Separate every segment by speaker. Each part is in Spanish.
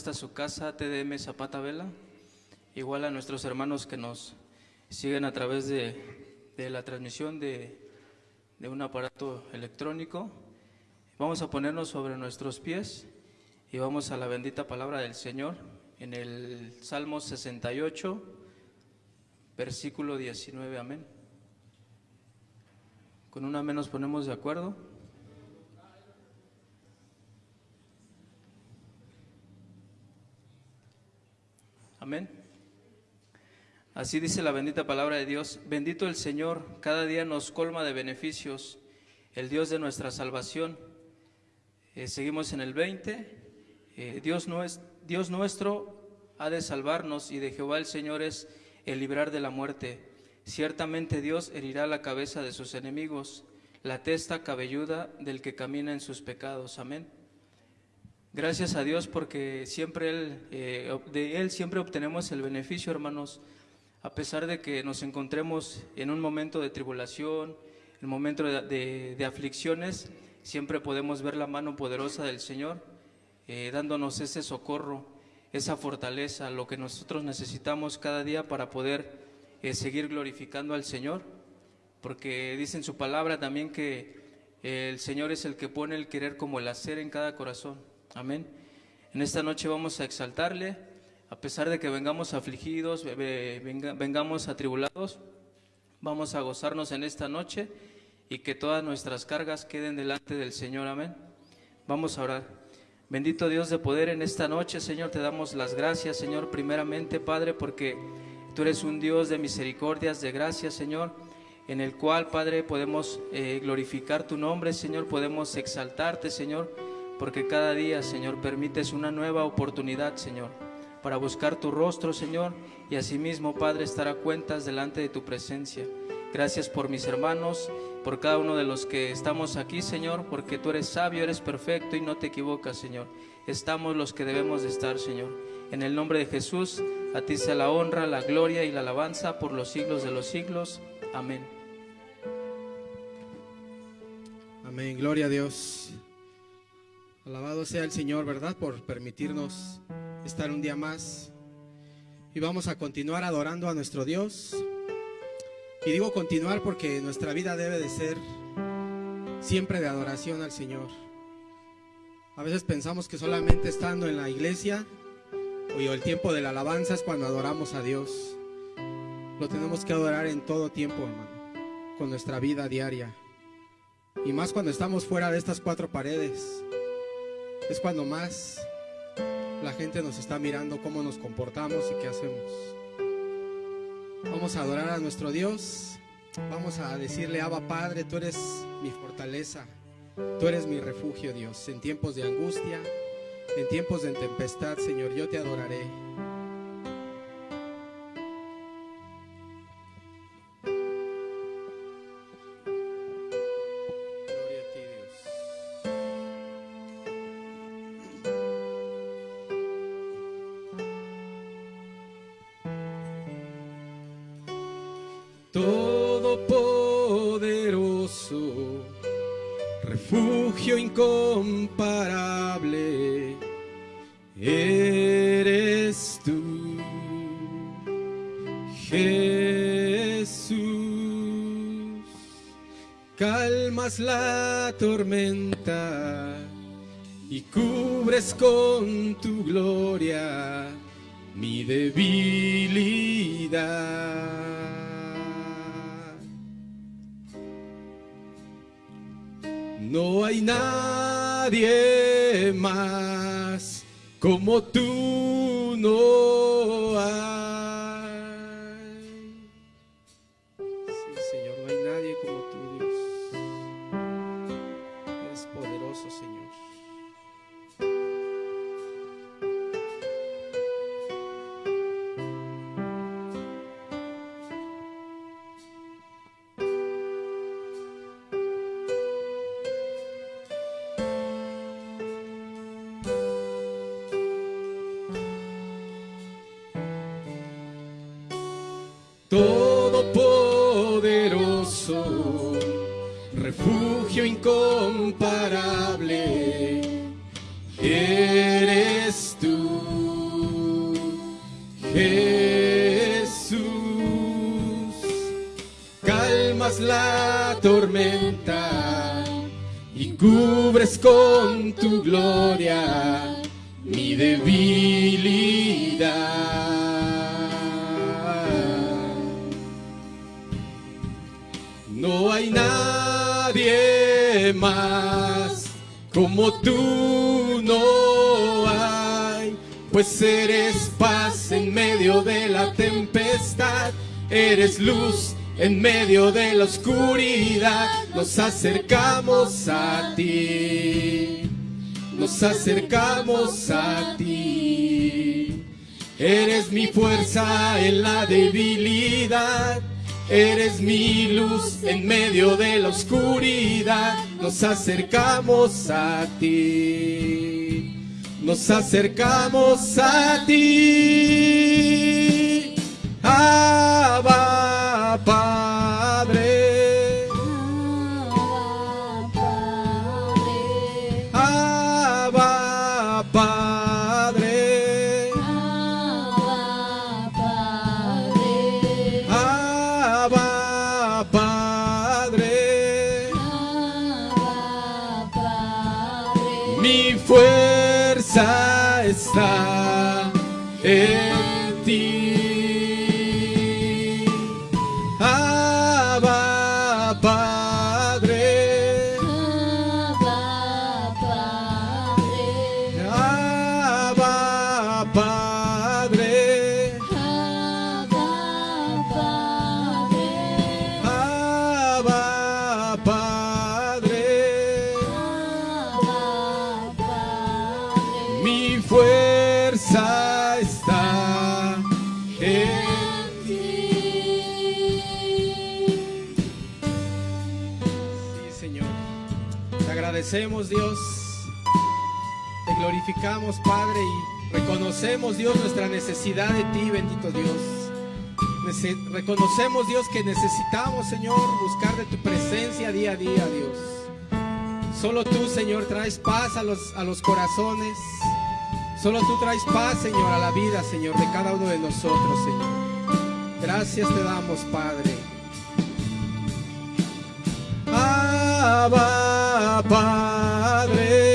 Speaker 1: esta su casa, TDM Zapata Vela, igual a nuestros hermanos que nos siguen a través de, la transmisión de, de un aparato electrónico. Vamos a ponernos sobre nuestros pies y vamos a la bendita palabra del Señor en el Salmo 68, versículo 19, amén. Con una amén nos ponemos de acuerdo. Amén. Así dice la bendita palabra de Dios. Bendito el Señor, cada día nos colma de beneficios, el Dios de nuestra salvación. Eh, seguimos en el 20. Eh, Dios, Dios nuestro ha de salvarnos y de Jehová el Señor es el librar de la muerte. Ciertamente Dios herirá la cabeza de sus enemigos, la testa cabelluda del que camina en sus pecados. Amén. Gracias a Dios porque siempre él, eh, de Él siempre obtenemos el beneficio, hermanos, a pesar de que nos encontremos en un momento de tribulación, en un momento de, aflicciones, siempre podemos ver la mano poderosa del Señor eh, dándonos ese socorro, esa fortaleza, lo que nosotros necesitamos cada día para poder eh, seguir glorificando al Señor, porque dice en su palabra también que el Señor es el que pone el querer como el hacer en cada corazón. Amén. En esta noche vamos a exaltarle, a pesar de que vengamos afligidos, vengamos atribulados, vamos a gozarnos en esta noche y que todas nuestras cargas queden delante del Señor. Amén. Vamos a orar. Bendito Dios de poder en esta noche, Señor, te damos las gracias, Señor, primeramente, Padre, porque tú eres un Dios de misericordias, de gracias, Señor, en el cual, Padre, podemos eh, glorificar tu nombre, Señor, podemos exaltarte, Señor porque cada día, Señor, permites una nueva oportunidad, Señor, para buscar tu rostro, Señor, y asimismo, Padre, estar a cuentas delante de tu presencia. Gracias por mis hermanos, por cada uno de los que estamos aquí, Señor, porque tú eres sabio, eres perfecto y no te equivocas, Señor. Estamos los que debemos de estar, Señor. En el nombre de Jesús, a ti sea la honra, la gloria y la alabanza por los siglos de los siglos. Amén.
Speaker 2: Amén, gloria a Dios. Alabado sea el Señor, ¿verdad? Por permitirnos estar un día más. Y vamos a continuar adorando a nuestro Dios. Y digo continuar porque nuestra vida debe de ser siempre de adoración al Señor. A veces pensamos que solamente estando en la iglesia o el tiempo de la alabanza es cuando adoramos a Dios. Lo tenemos que adorar en todo tiempo, hermano, con nuestra vida diaria. Y más cuando estamos fuera de estas cuatro paredes es cuando más la gente nos está mirando cómo nos comportamos y qué hacemos. Vamos a adorar a nuestro Dios. Vamos a decirle, Abba Padre, tú eres mi fortaleza. Tú eres mi refugio, Dios. En tiempos de angustia, en tiempos de tempestad, Señor, yo te adoraré. Tormenta y cubres con tu gloria mi debilidad. No hay nadie más como tú, nos acercamos a ti, nos acercamos a ti. Eres mi fuerza en la debilidad, eres mi luz en medio de la oscuridad, nos acercamos a ti, nos acercamos a ti. Abba, Padre, y reconocemos, Dios, nuestra necesidad de ti, bendito Dios. Reconocemos, Dios, que necesitamos, Señor, buscar de tu presencia día a día, Dios. Solo tú, Señor, traes paz a los, a los corazones. Solo tú traes paz, Señor, a la vida, Señor, de cada uno de nosotros, Señor. Gracias te damos, Padre. Abba, Padre.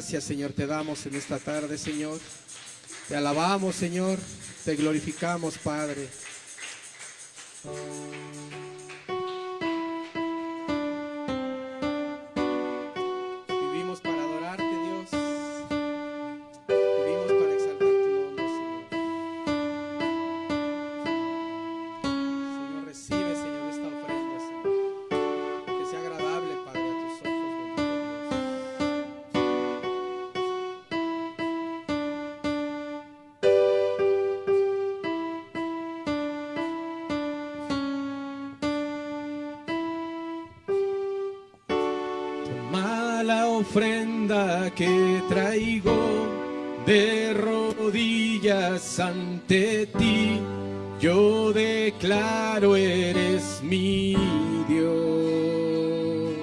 Speaker 2: Gracias Señor, te damos en esta tarde Señor. Te alabamos Señor, te glorificamos Padre. Que traigo de rodillas ante ti. Yo declaro eres mi Dios.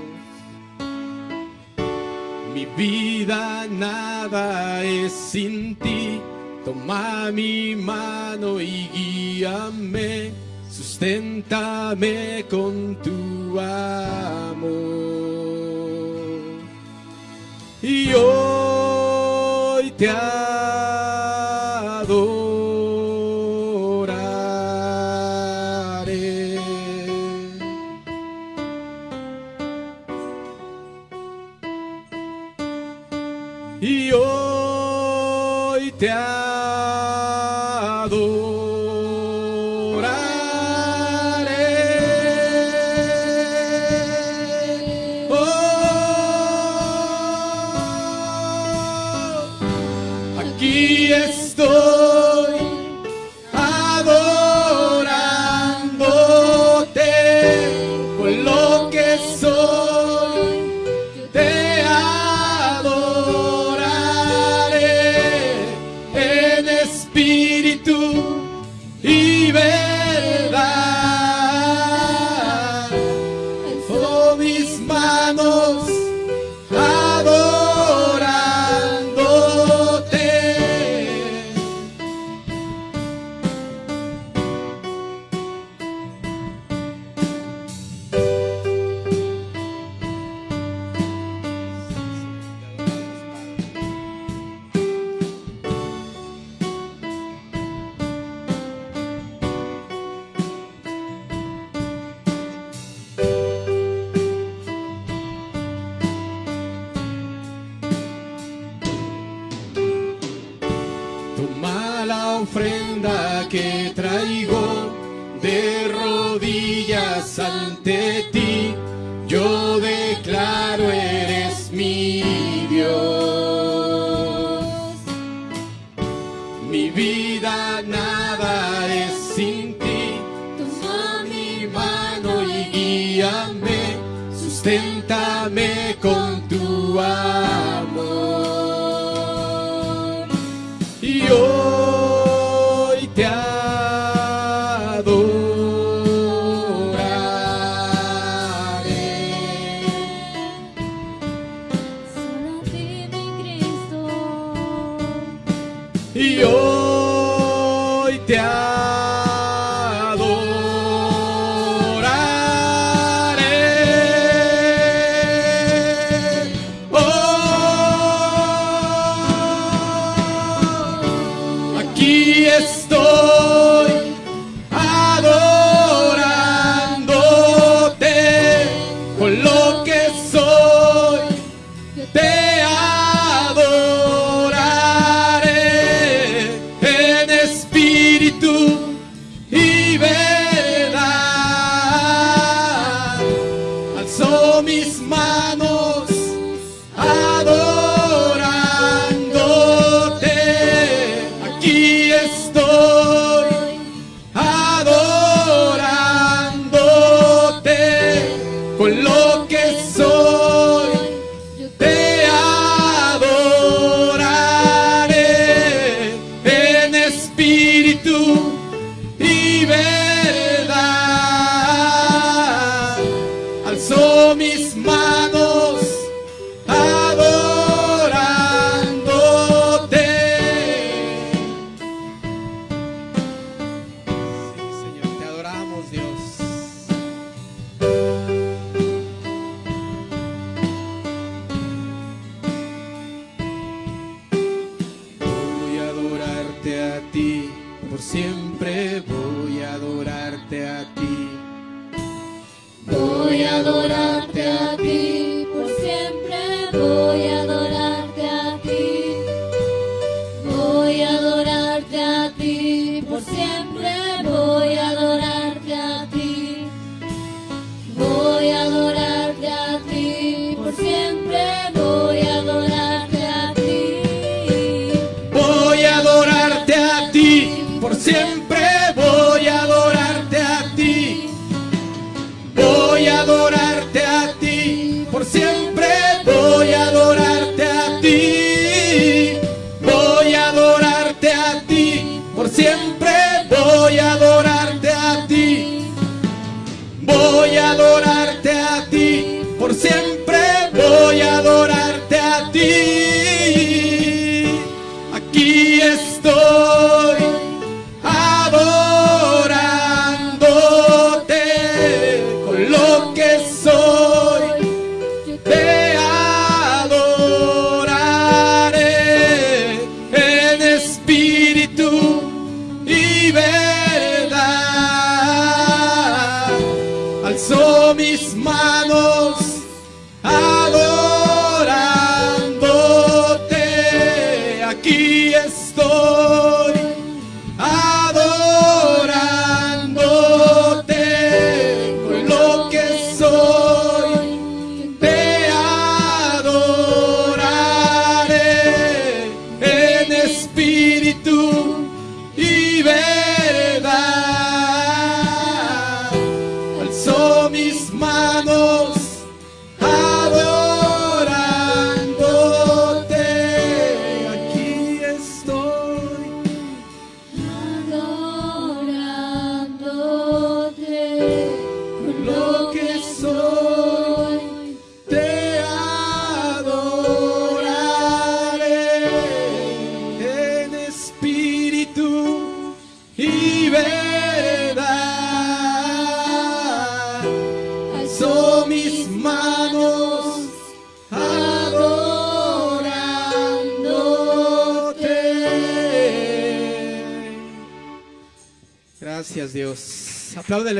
Speaker 2: Mi vida nada es sin ti. Toma mi mano y guíame. Susténtame con tu amor. Hoy te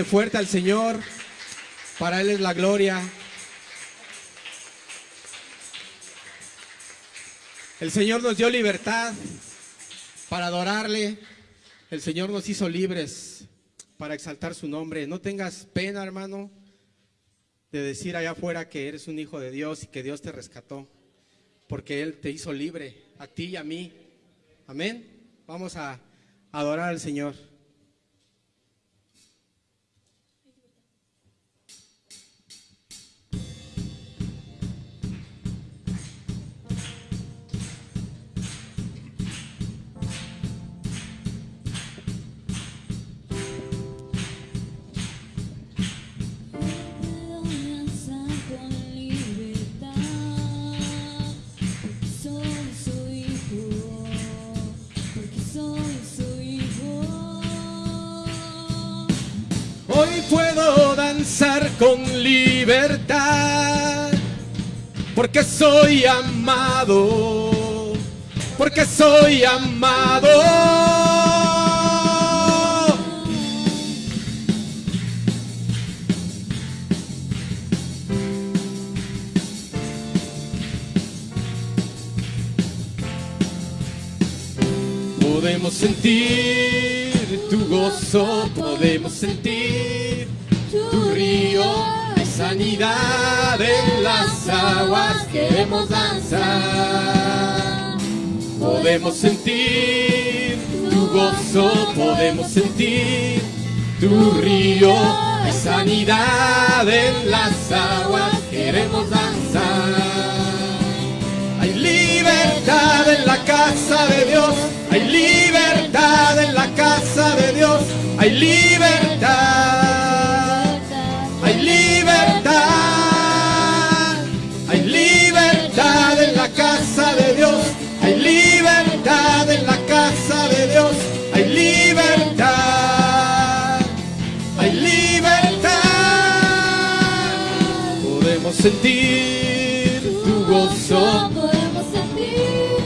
Speaker 2: fuerte al Señor. Para Él es la gloria. El Señor nos dio libertad para adorarle. El Señor nos hizo libres para exaltar su nombre. No tengas pena, hermano, de decir allá afuera que eres un hijo de Dios y que Dios te rescató. Porque Él te hizo libre, a ti y a mí. Amén. Vamos a adorar al Señor.
Speaker 3: Danzar con libertad, porque soy
Speaker 2: amado, porque soy amado. Podemos sentir tu gozo, podemos sentir tu de sanidad en las aguas queremos danzar. Podemos sentir tu gozo, podemos sentir tu río de sanidad en las aguas queremos danzar. Hay libertad en la casa de Dios. Hay libertad en la casa de Dios. Hay libertad. Sentir tu gozo.
Speaker 3: Podemos sentir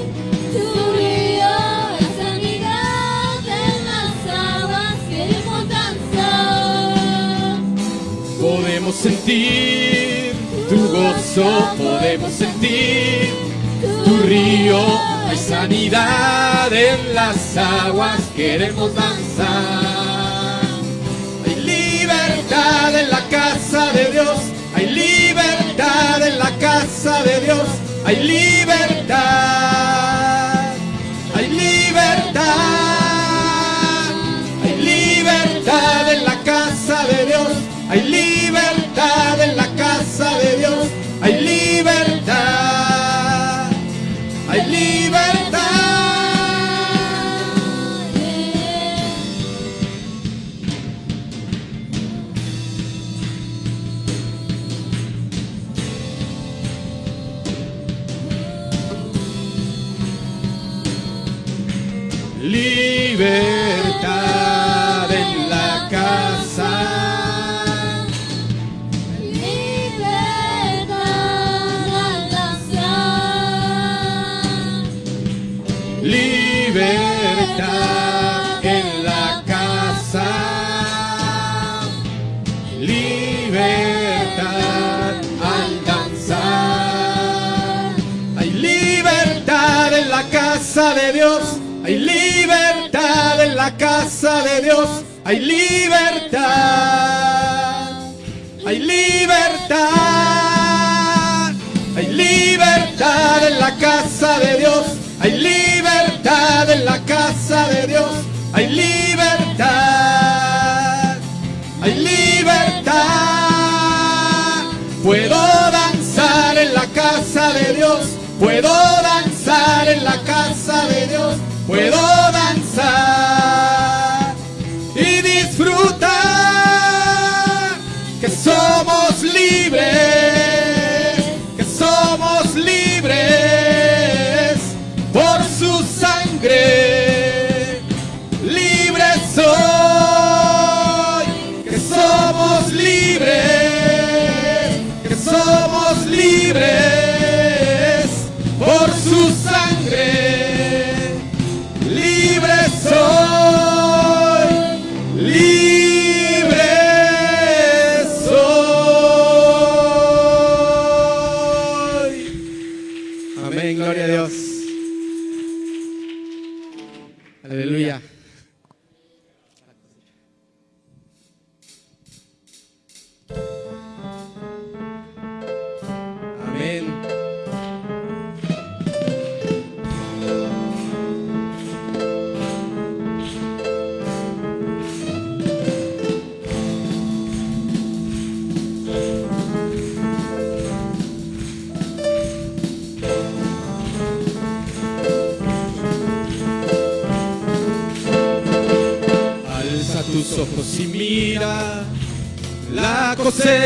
Speaker 3: tu río de sanidad en las aguas queremos danzar.
Speaker 2: Podemos sentir tu gozo, podemos sentir tu río. Hay sanidad en las aguas, queremos danzar. Hay libertad en la casa de Dios, en la casa de Dios, hay libertad. Hay libertad, hay libertad en la casa de Dios, hay libertad casa de Dios. Hay libertad. Hay libertad. Hay libertad en la casa de Dios. Hay libertad en la casa de Dios. Hay libertad. Hay libertad. Puedo danzar en la casa de Dios. Puedo danzar en la casa de Dios. Puedo danzar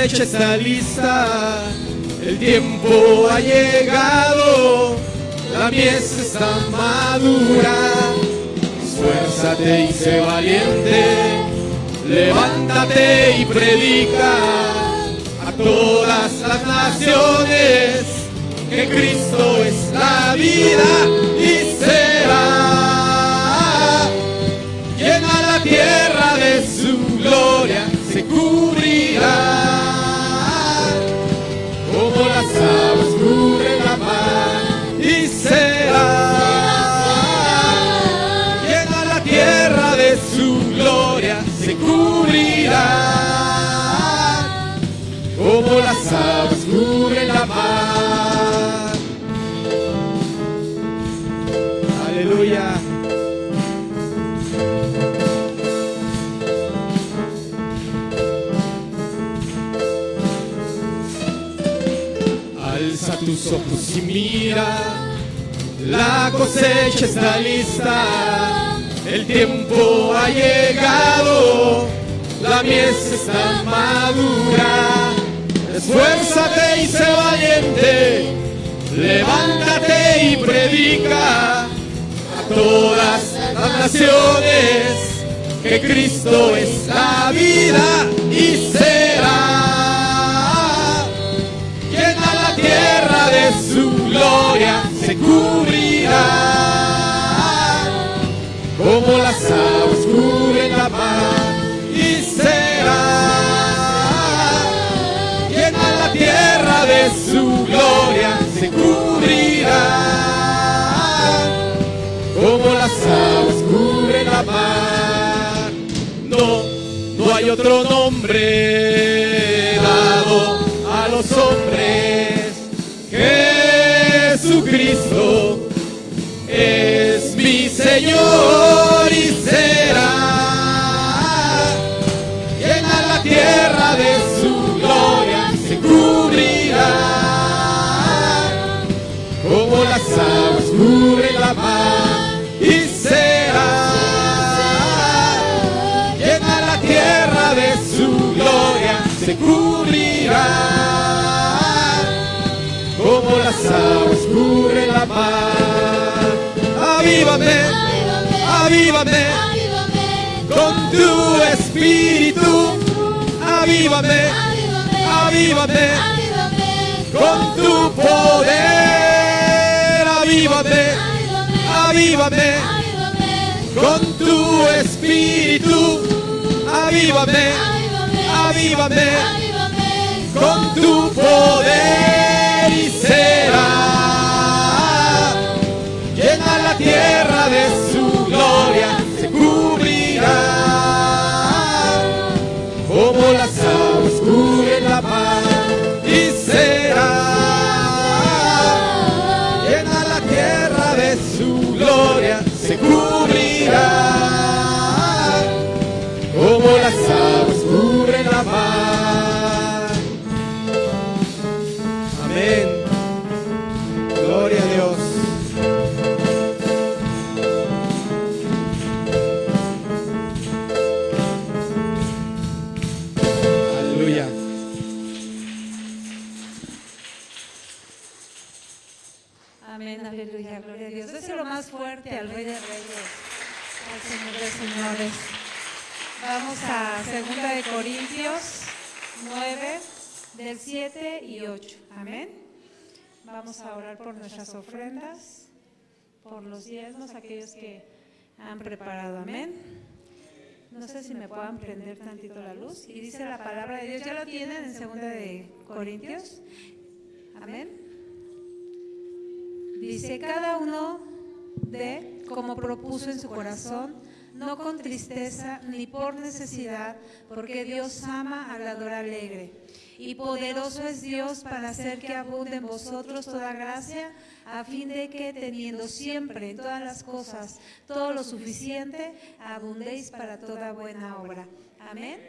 Speaker 2: cosecha está lista, el tiempo ha llegado, la mies está madura. Esfuérzate y sé valiente, levántate y predica a todas las naciones que Cristo es la vida y será. Llena la tierra de su gloria, se cubrirá aguas la mar y será. Llena la tierra de su gloria, se cubrirá como las aguas mira, la cosecha está lista, el tiempo ha llegado, la mies está madura. Esfuérzate y sé valiente, levántate y predica a todas las naciones que Cristo es la vida y será gloria, se cubrirá. Como las aguas cubren la mar y será. Llena la tierra de su gloria, se cubrirá. Como las aguas cubren la mar. No, no hay otro nombre Jesucristo es mi Señor y será llena la tierra de su gloria, se cubrirá. Como las aguas cubren la mar y será llena la tierra de su gloria, se cubrirá aguas cubren la mar. Avívame, avívame. Con tu espíritu, avívame, avívame. Con tu poder, avívame, avívame. Con tu espíritu, avívame, avívame. Con tu poder se cubrirá, como las aguas
Speaker 4: Corintios 9, del 7 y 8. Amén. Vamos a orar por nuestras ofrendas, por los diezmos, aquellos que han preparado. Amén. No sé si me puedan prender tantito la luz. Y dice la palabra de Dios, ya lo tienen en 2 de Corintios. Amén. Dice, cada uno de como propuso en su corazón, no con tristeza ni por necesidad, porque Dios ama al alegre. Y poderoso es Dios para hacer que abunde en vosotros toda gracia, a fin de que teniendo siempre en todas las cosas todo lo suficiente, abundéis para toda buena obra. Amén.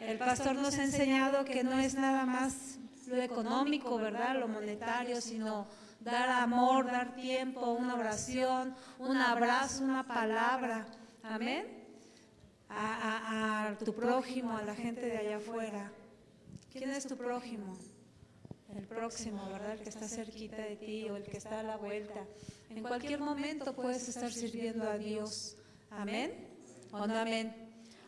Speaker 4: El pastor nos ha enseñado que no es nada más lo económico, ¿verdad? Lo monetario, sino dar amor, dar tiempo, una oración, un abrazo, una palabra. Amén. A, tu prójimo, a la gente de allá afuera. ¿Quién es tu prójimo? El próximo, ¿verdad? El que está cerquita de ti o el que está a la vuelta. En cualquier momento puedes estar sirviendo a Dios. Amén. ¿O no amén?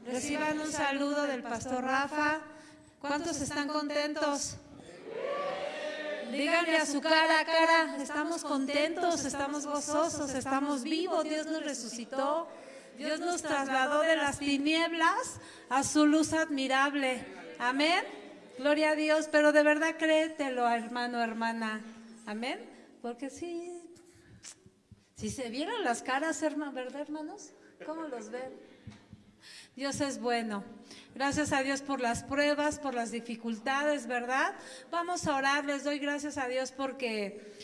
Speaker 4: Reciban un saludo del pastor Rafa. ¿Cuántos están contentos? Díganle a su cara, cara, estamos contentos, estamos gozosos, estamos vivos, Dios nos resucitó, Dios nos trasladó de las tinieblas a su luz admirable. Amén. Gloria a Dios, pero de verdad créetelo, hermano, hermana. Amén. Porque sí, si se vieran las caras, hermano, ¿verdad, hermanos? ¿Cómo los ven? Dios es bueno. Gracias a Dios por las pruebas, por las dificultades, ¿verdad? Vamos a orar. Les doy gracias a Dios porque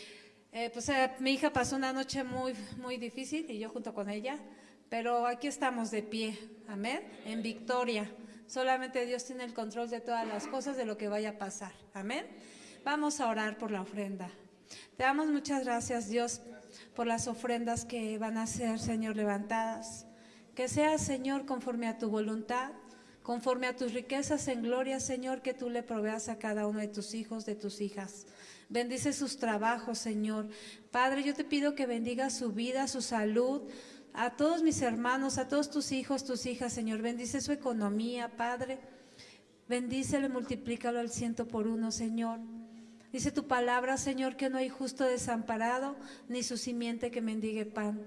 Speaker 4: eh, pues, eh, mi hija pasó una noche muy, muy difícil y yo junto con ella, pero aquí estamos de pie, amén, en victoria. Solamente Dios tiene el control de todas las cosas, de lo que vaya a pasar, amén. Vamos a orar por la ofrenda. Te damos muchas gracias, Dios, por las ofrendas que van a ser, Señor, levantadas. Que sea, Señor, conforme a tu voluntad, conforme a tus riquezas en gloria, Señor, que tú le proveas a cada uno de tus hijos, de tus hijas. Bendice sus trabajos, Señor. Padre, yo te pido que bendiga su vida, su salud, a todos mis hermanos, a todos tus hijos, tus hijas, Señor. Bendice su economía, Padre. Bendícelo y multiplícalo al ciento por uno, Señor. Dice tu palabra, Señor, que no hay justo desamparado, ni su simiente que mendigue pan.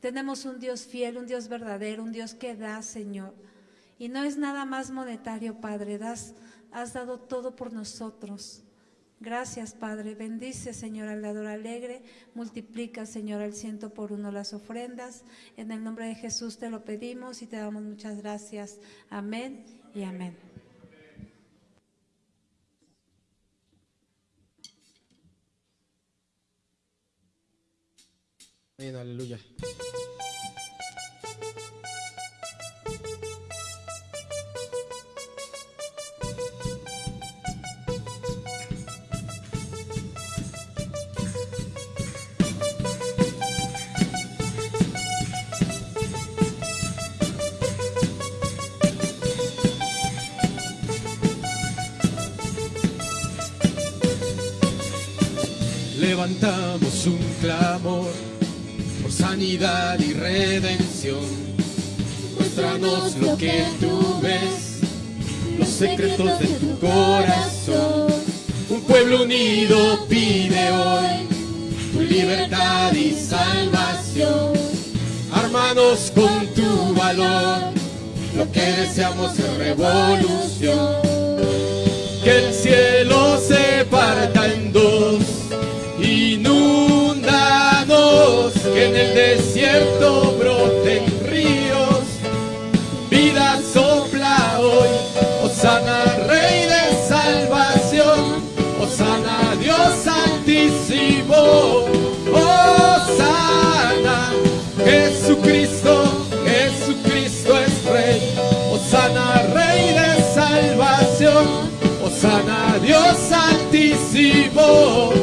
Speaker 4: Tenemos un Dios fiel, un Dios verdadero, un Dios que da, Señor. Y no es nada más monetario, Padre. Das, has dado todo por nosotros. Gracias, Padre. Bendice, Señor, al dador alegre. Multiplica, Señor, al ciento por uno las ofrendas. En el nombre de Jesús te lo pedimos y te damos muchas gracias. Amén y amén.
Speaker 2: Amén, aleluya. Levantamos un clamor por sanidad y redención. Muéstranos lo que tú ves, los secretos de tu corazón. Un pueblo unido pide hoy tu libertad y salvación. Armanos con tu valor, lo que deseamos es revolución. Que el cielo se parta en dos, que en el desierto broten ríos, vida sopla hoy, Osana Rey de salvación, Osana Dios Santísimo, Osana Jesucristo, Jesucristo es Rey, Osana Rey de salvación, Osana Dios Santísimo.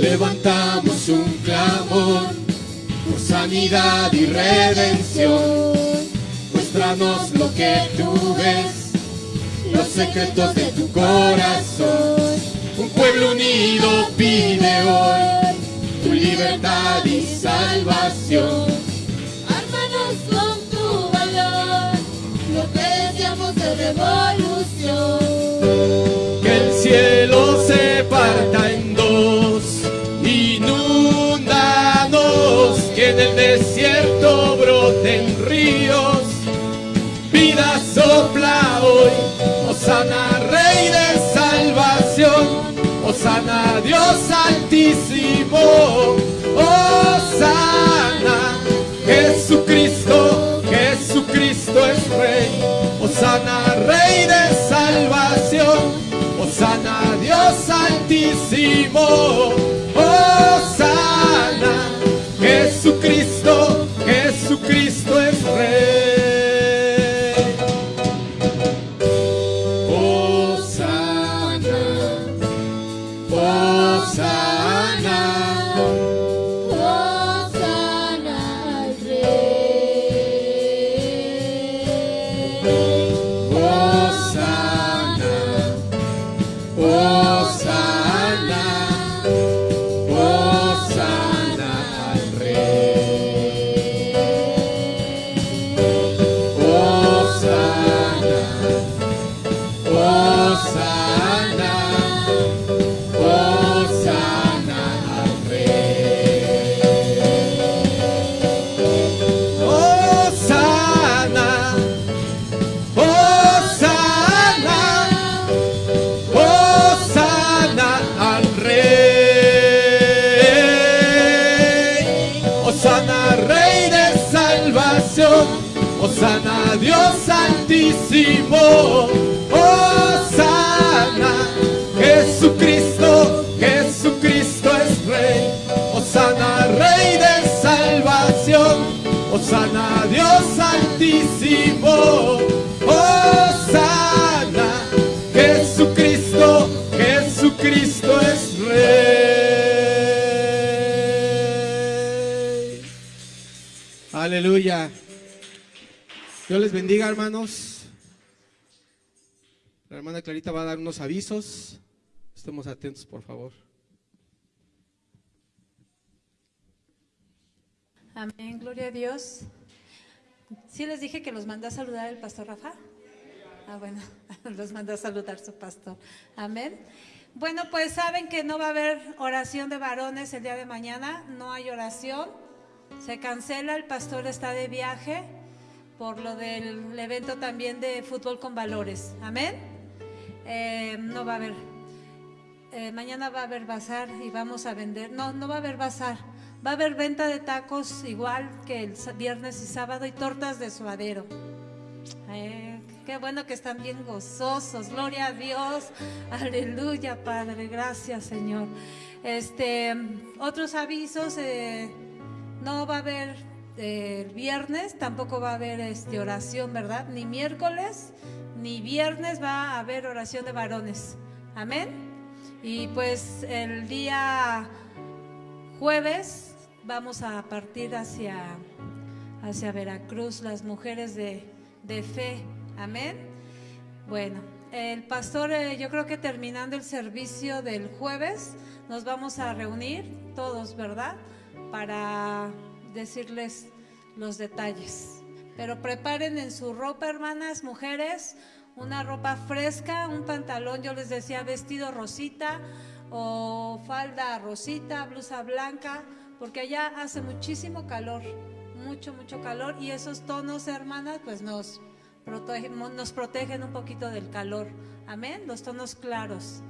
Speaker 2: Levantamos un clamor por sanidad y redención. Muéstranos lo que tú ves, los secretos de tu corazón. Un pueblo unido pide hoy tu libertad y salvación.
Speaker 3: Revolución.
Speaker 2: Que el cielo se parta en dos, inúndanos, que en el desierto broten ríos. Vida sopla hoy, Osana Rey de salvación, Osana Dios altísimo, Osana Jesucristo, Jesucristo es Rey, Osana Rey de salvación, Osana Dios altísimo, Osana Jesucristo, altísimo, Osana Jesucristo, Jesucristo es Rey. Aleluya. Dios les bendiga, hermanos. La hermana Clarita va a dar unos avisos. Estemos atentos, por favor.
Speaker 4: Amén, gloria a Dios. ¿Sí les dije que los mandó a saludar el pastor Rafa? Ah, bueno, los mandó a saludar su pastor. Amén. Bueno, pues saben que no va a haber oración de varones el día de mañana, no hay oración. Se cancela, el pastor está de viaje por lo del evento también de fútbol con valores. Amén. Eh, no va a haber. Eh, mañana va a haber bazar y vamos a vender. No, no va a haber bazar. Va a haber venta de tacos igual que el viernes y sábado y tortas de suadero. Eh, qué bueno que están bien gozosos. Gloria a Dios. Aleluya, Padre. Gracias, Señor. Este, otros avisos. eh, no va a haber eh, viernes, tampoco va a haber este, oración, ¿verdad? Ni miércoles, ni viernes va a haber oración de varones. Amén. Y pues el día jueves vamos a partir hacia, hacia Veracruz, las mujeres de, de fe. Amén. Bueno, el pastor, eh, yo creo que terminando el servicio del jueves, nos vamos a reunir todos, ¿verdad? Para decirles los detalles. Pero preparen en su ropa, hermanas, mujeres, una ropa fresca, un pantalón, yo les decía, vestido rosita o falda rosita, blusa blanca, porque allá hace muchísimo calor, mucho, mucho calor y esos tonos, hermanas, pues nos protegen, nos protegen un poquito del calor. Amén, los tonos claros.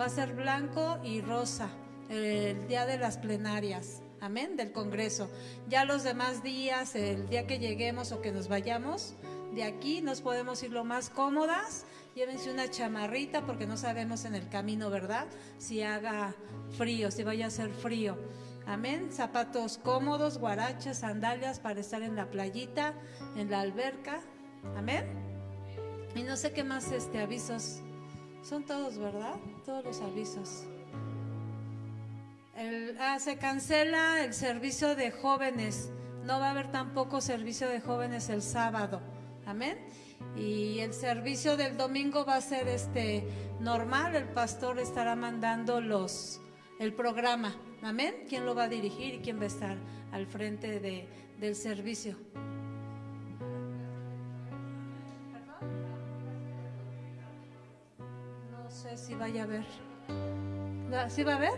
Speaker 4: Va a ser blanco y rosa el día de las plenarias. Amén, del Congreso. Ya los demás días, el día que lleguemos o que nos vayamos, de aquí nos podemos ir lo más cómodas. Llévense una chamarrita porque no sabemos en el camino, ¿verdad? Si haga frío, si vaya a ser frío. Amén. Zapatos cómodos, guarachas, sandalias para estar en la playita, en la alberca. Amén. Y no sé qué más este avisos Son todos, ¿verdad? Todos los avisos. El- ah, se cancela el servicio de jóvenes. No va a haber tampoco servicio de jóvenes el sábado. Amén. Y el servicio del domingo va a ser este normal. El pastor estará mandando los el programa. Amén. ¿Quién lo va a dirigir y quién va a estar al frente de, del servicio? No sé si vaya a. ¿La- ¿Sí va a haber?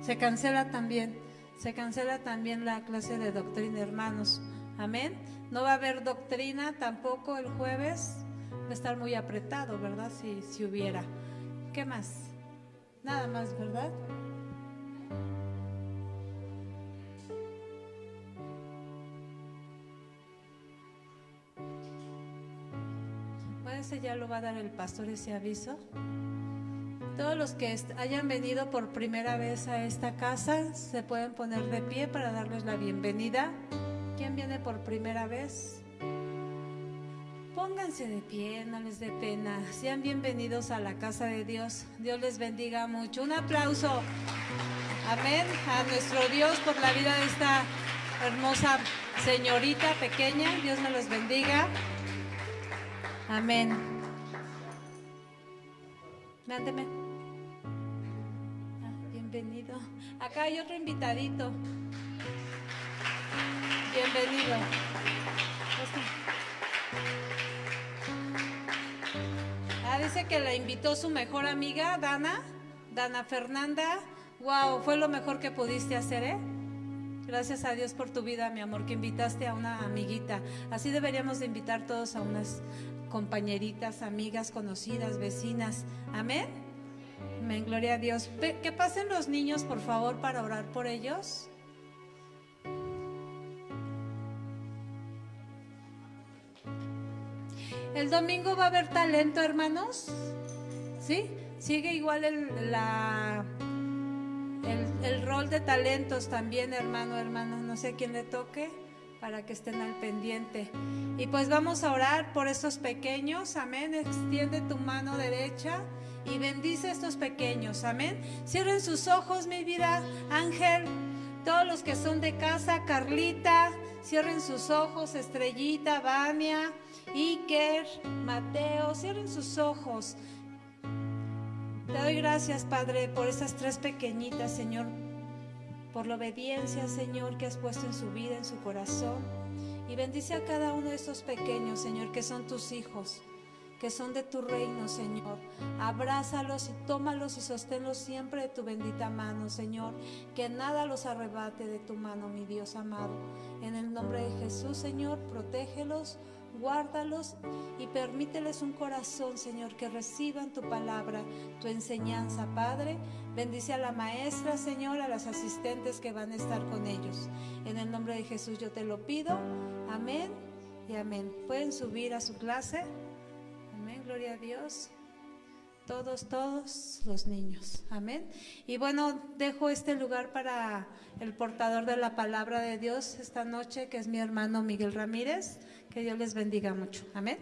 Speaker 4: Se cancela también. Se cancela también la clase de doctrina, hermanos. Amén. No va a haber doctrina tampoco el jueves. Va a estar muy apretado, ¿verdad? Si, si hubiera. ¿Qué más? Nada más, ¿verdad? Bueno, ese ya lo va a dar el pastor ese aviso. Todos los que hayan venido por primera vez a esta casa se pueden poner de pie para darles la bienvenida. ¿Quién viene por primera vez? Pónganse de pie, no les dé pena. Sean bienvenidos a la casa de Dios. Dios les bendiga mucho. Un aplauso. Amén. A nuestro Dios por la vida de esta hermosa señorita pequeña. Dios me los bendiga. Amén. Mándeme. Ah, bienvenido. Acá hay otro invitadito. Bienvenido. Ah, dice que la invitó su mejor amiga, Dana. Dana Fernanda. Wow, fue lo mejor que pudiste hacer, ¿eh? Gracias a Dios por tu vida, mi amor, que invitaste a una amiguita. Así deberíamos de invitar todos a unas compañeritas, amigas, conocidas, vecinas. Amén. Amén, gloria a Dios. Que pasen los niños, por favor, para orar por ellos. El domingo va a haber talento, hermanos. ¿Sí? Sigue igual el, la, el, el rol de talentos también, hermano, hermana. No sé quién le toque para que estén al pendiente. Y pues vamos a orar por estos pequeños. Amén. Extiende tu mano derecha y bendice a estos pequeños. Amén. Cierren sus ojos, mi vida. Ángel, todos los que son de casa, Carlita, cierren sus ojos, Estrellita, Vania, Iker, Mateo, cierren sus ojos. Te doy gracias, Padre, por esas tres pequeñitas, Señor, por la obediencia, Señor, que has puesto en su vida, en su corazón. Y bendice a cada uno de estos pequeños, Señor, que son tus hijos, que son de tu reino, Señor. Abrázalos y tómalos y sosténlos siempre de tu bendita mano, Señor. Que nada los arrebate de tu mano, mi Dios amado. En el nombre de Jesús, Señor, protégelos, guárdalos y permíteles un corazón, Señor, que reciban tu palabra, tu enseñanza, Padre. Bendice a la maestra, Señor, a las asistentes que van a estar con ellos. En el nombre de Jesús yo te lo pido. Amén y amén. Pueden subir a su clase. Gloria a Dios. Todos, todos los niños. Amén. Y bueno, dejo este lugar para el portador de la palabra de Dios esta noche, que es mi hermano Miguel Ramírez. Que Dios les bendiga mucho. Amén.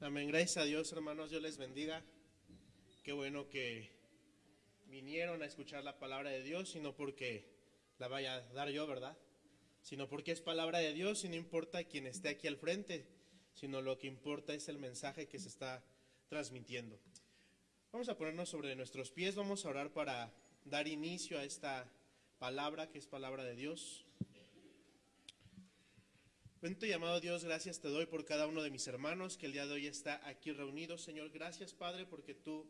Speaker 5: Amén. Gracias a Dios, hermanos. Dios les bendiga. Qué bueno que vinieron a escuchar la palabra de Dios, y no porque la vaya a dar yo, ¿verdad? Sino porque es palabra de Dios y no importa quién esté aquí al frente, sino lo que importa es el mensaje que se está transmitiendo. Vamos a ponernos sobre nuestros pies, vamos a orar para dar inicio a esta palabra que es palabra de Dios. Bendito y amado Dios, gracias te doy por cada uno de mis hermanos que el día de hoy está aquí reunido. Señor, gracias Padre porque tú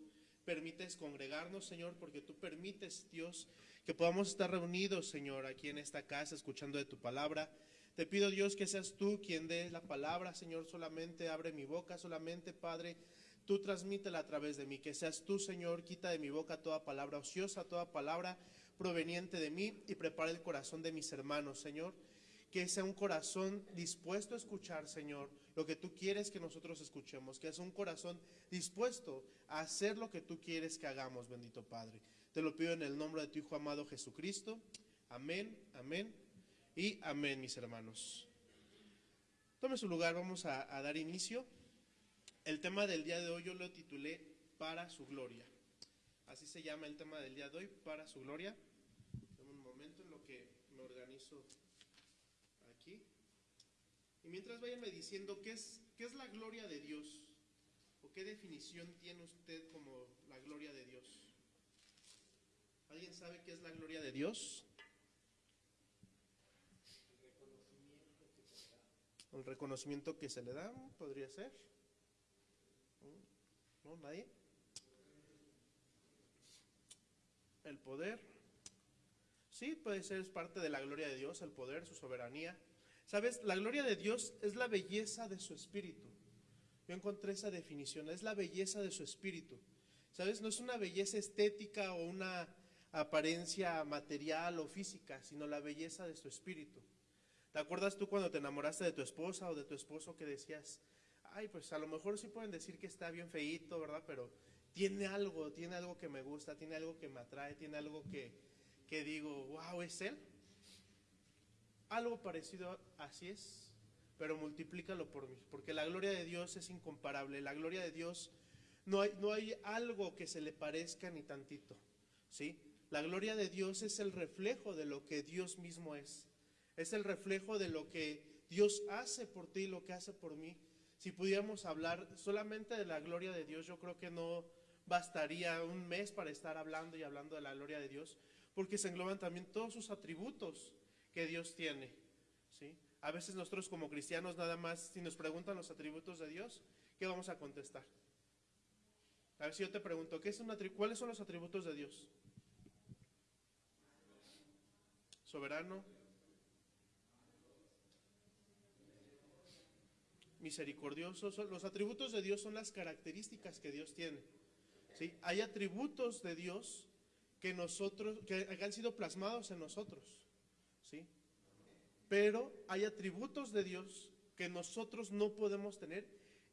Speaker 5: permites congregarnos, Señor, porque tú permites, Dios, que podamos estar reunidos, Señor, aquí en esta casa escuchando de tu palabra. Te pido, Dios, que seas tú quien dé la palabra, Señor, solamente abre mi boca, solamente, Padre, tú transmítela a través de mí, que seas tú, Señor, quita de mi boca toda palabra ociosa, toda palabra proveniente de mí y prepara el corazón de mis hermanos, Señor que sea un corazón dispuesto a escuchar, Señor, lo que tú quieres que nosotros escuchemos, que sea un corazón dispuesto a hacer lo que tú quieres que hagamos, bendito Padre. Te lo pido en el nombre de tu Hijo amado Jesucristo. Amén, amén y amén, mis hermanos. Tome su lugar, vamos a, dar inicio. El tema del día de hoy yo lo titulé Para su gloria. Así se llama el tema del día de hoy, Para su gloria. Dame un momento en lo que me organizo aquí. Y mientras váyanme diciendo qué es, qué es la gloria de Dios, o qué definición tiene usted como la gloria de Dios. ¿Alguien sabe qué es la gloria de Dios? El reconocimiento que se le da, podría ser. ¿No? ¿Nadie? El poder. Sí, puede ser, es parte de la gloria de Dios, el poder, su soberanía. ¿Sabes? La gloria de Dios es la belleza de su espíritu. Yo encontré esa definición, es la belleza de su espíritu. ¿Sabes? No es una belleza estética o una apariencia material o física, sino la belleza de su espíritu. ¿Te acuerdas tú cuando te enamoraste de tu esposa o de tu esposo que decías, ay, pues a lo mejor sí pueden decir que está bien feíto, ¿verdad? Pero tiene algo, tiene algo que me gusta, tiene algo que me atrae, tiene algo que, que digo, wow, es él. Algo parecido así es, pero multiplícalo por mí, porque la gloria de Dios es incomparable, la gloria de Dios no hay, no hay algo que se le parezca ni tantito, ¿sí? La gloria de Dios es el reflejo de lo que Dios mismo es. Es el reflejo de lo que Dios hace por ti y lo que hace por mí. Si pudiéramos hablar solamente de la gloria de Dios, yo creo que no bastaría un mes para estar hablando y hablando de la gloria de Dios, porque se engloban también todos sus atributos que Dios tiene. ¿sí? A veces nosotros como cristianos nada más, si nos preguntan los atributos de Dios, ¿qué vamos a contestar? A ver si yo te pregunto, ¿qué es un ¿cuáles son los atributos de Dios? Soberano, misericordioso. Los atributos de Dios son las características que Dios tiene. ¿sí? Hay atributos de Dios que nosotros, que han sido plasmados en nosotros. ¿sí? Pero hay atributos de Dios que nosotros no podemos tener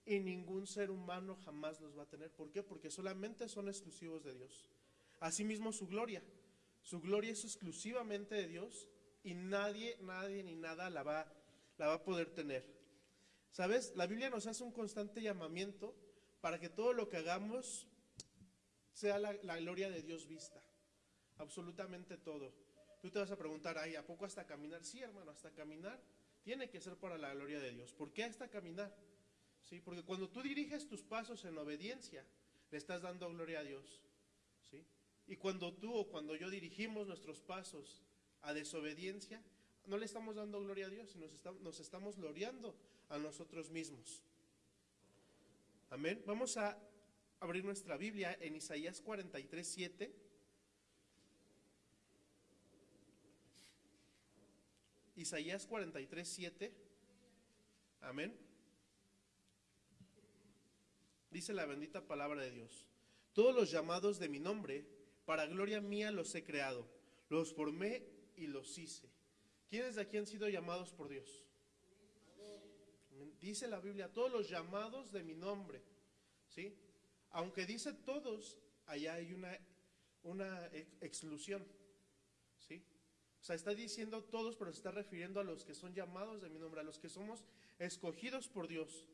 Speaker 5: y ningún ser humano jamás los va a tener. ¿Por qué? Porque solamente son exclusivos de Dios. Asimismo su gloria. Su gloria es exclusivamente de Dios y nadie, nadie ni nada la va, la va a poder tener. ¿Sabes? La Biblia nos hace un constante llamamiento para que todo lo que hagamos sea la, gloria de Dios vista. Absolutamente todo. Tú te vas a preguntar, ay, ¿a poco hasta caminar? Sí, hermano, hasta caminar tiene que ser para la gloria de Dios. ¿Por qué hasta caminar? ¿Sí? Porque cuando tú diriges tus pasos en obediencia, le estás dando gloria a Dios. ¿Sí? Y cuando tú o cuando yo dirigimos nuestros pasos a desobediencia, no le estamos dando gloria a Dios, nos, estamos, nos estamos gloriando a nosotros mismos. Amén. Vamos a abrir nuestra Biblia en Isaías 43, 7. Isaías 43, 7. Amén. Dice la bendita palabra de Dios. Todos los llamados de mi nombre, para gloria mía los he creado, los formé y los hice. ¿Quiénes de aquí han sido llamados por Dios? Dice la Biblia, todos los llamados de mi nombre. ¿Sí? Aunque dice todos, allá hay una, una exclusión. ¿Sí? O sea, está diciendo todos, pero se está refiriendo a los que son llamados de mi nombre, a los que somos escogidos por Dios.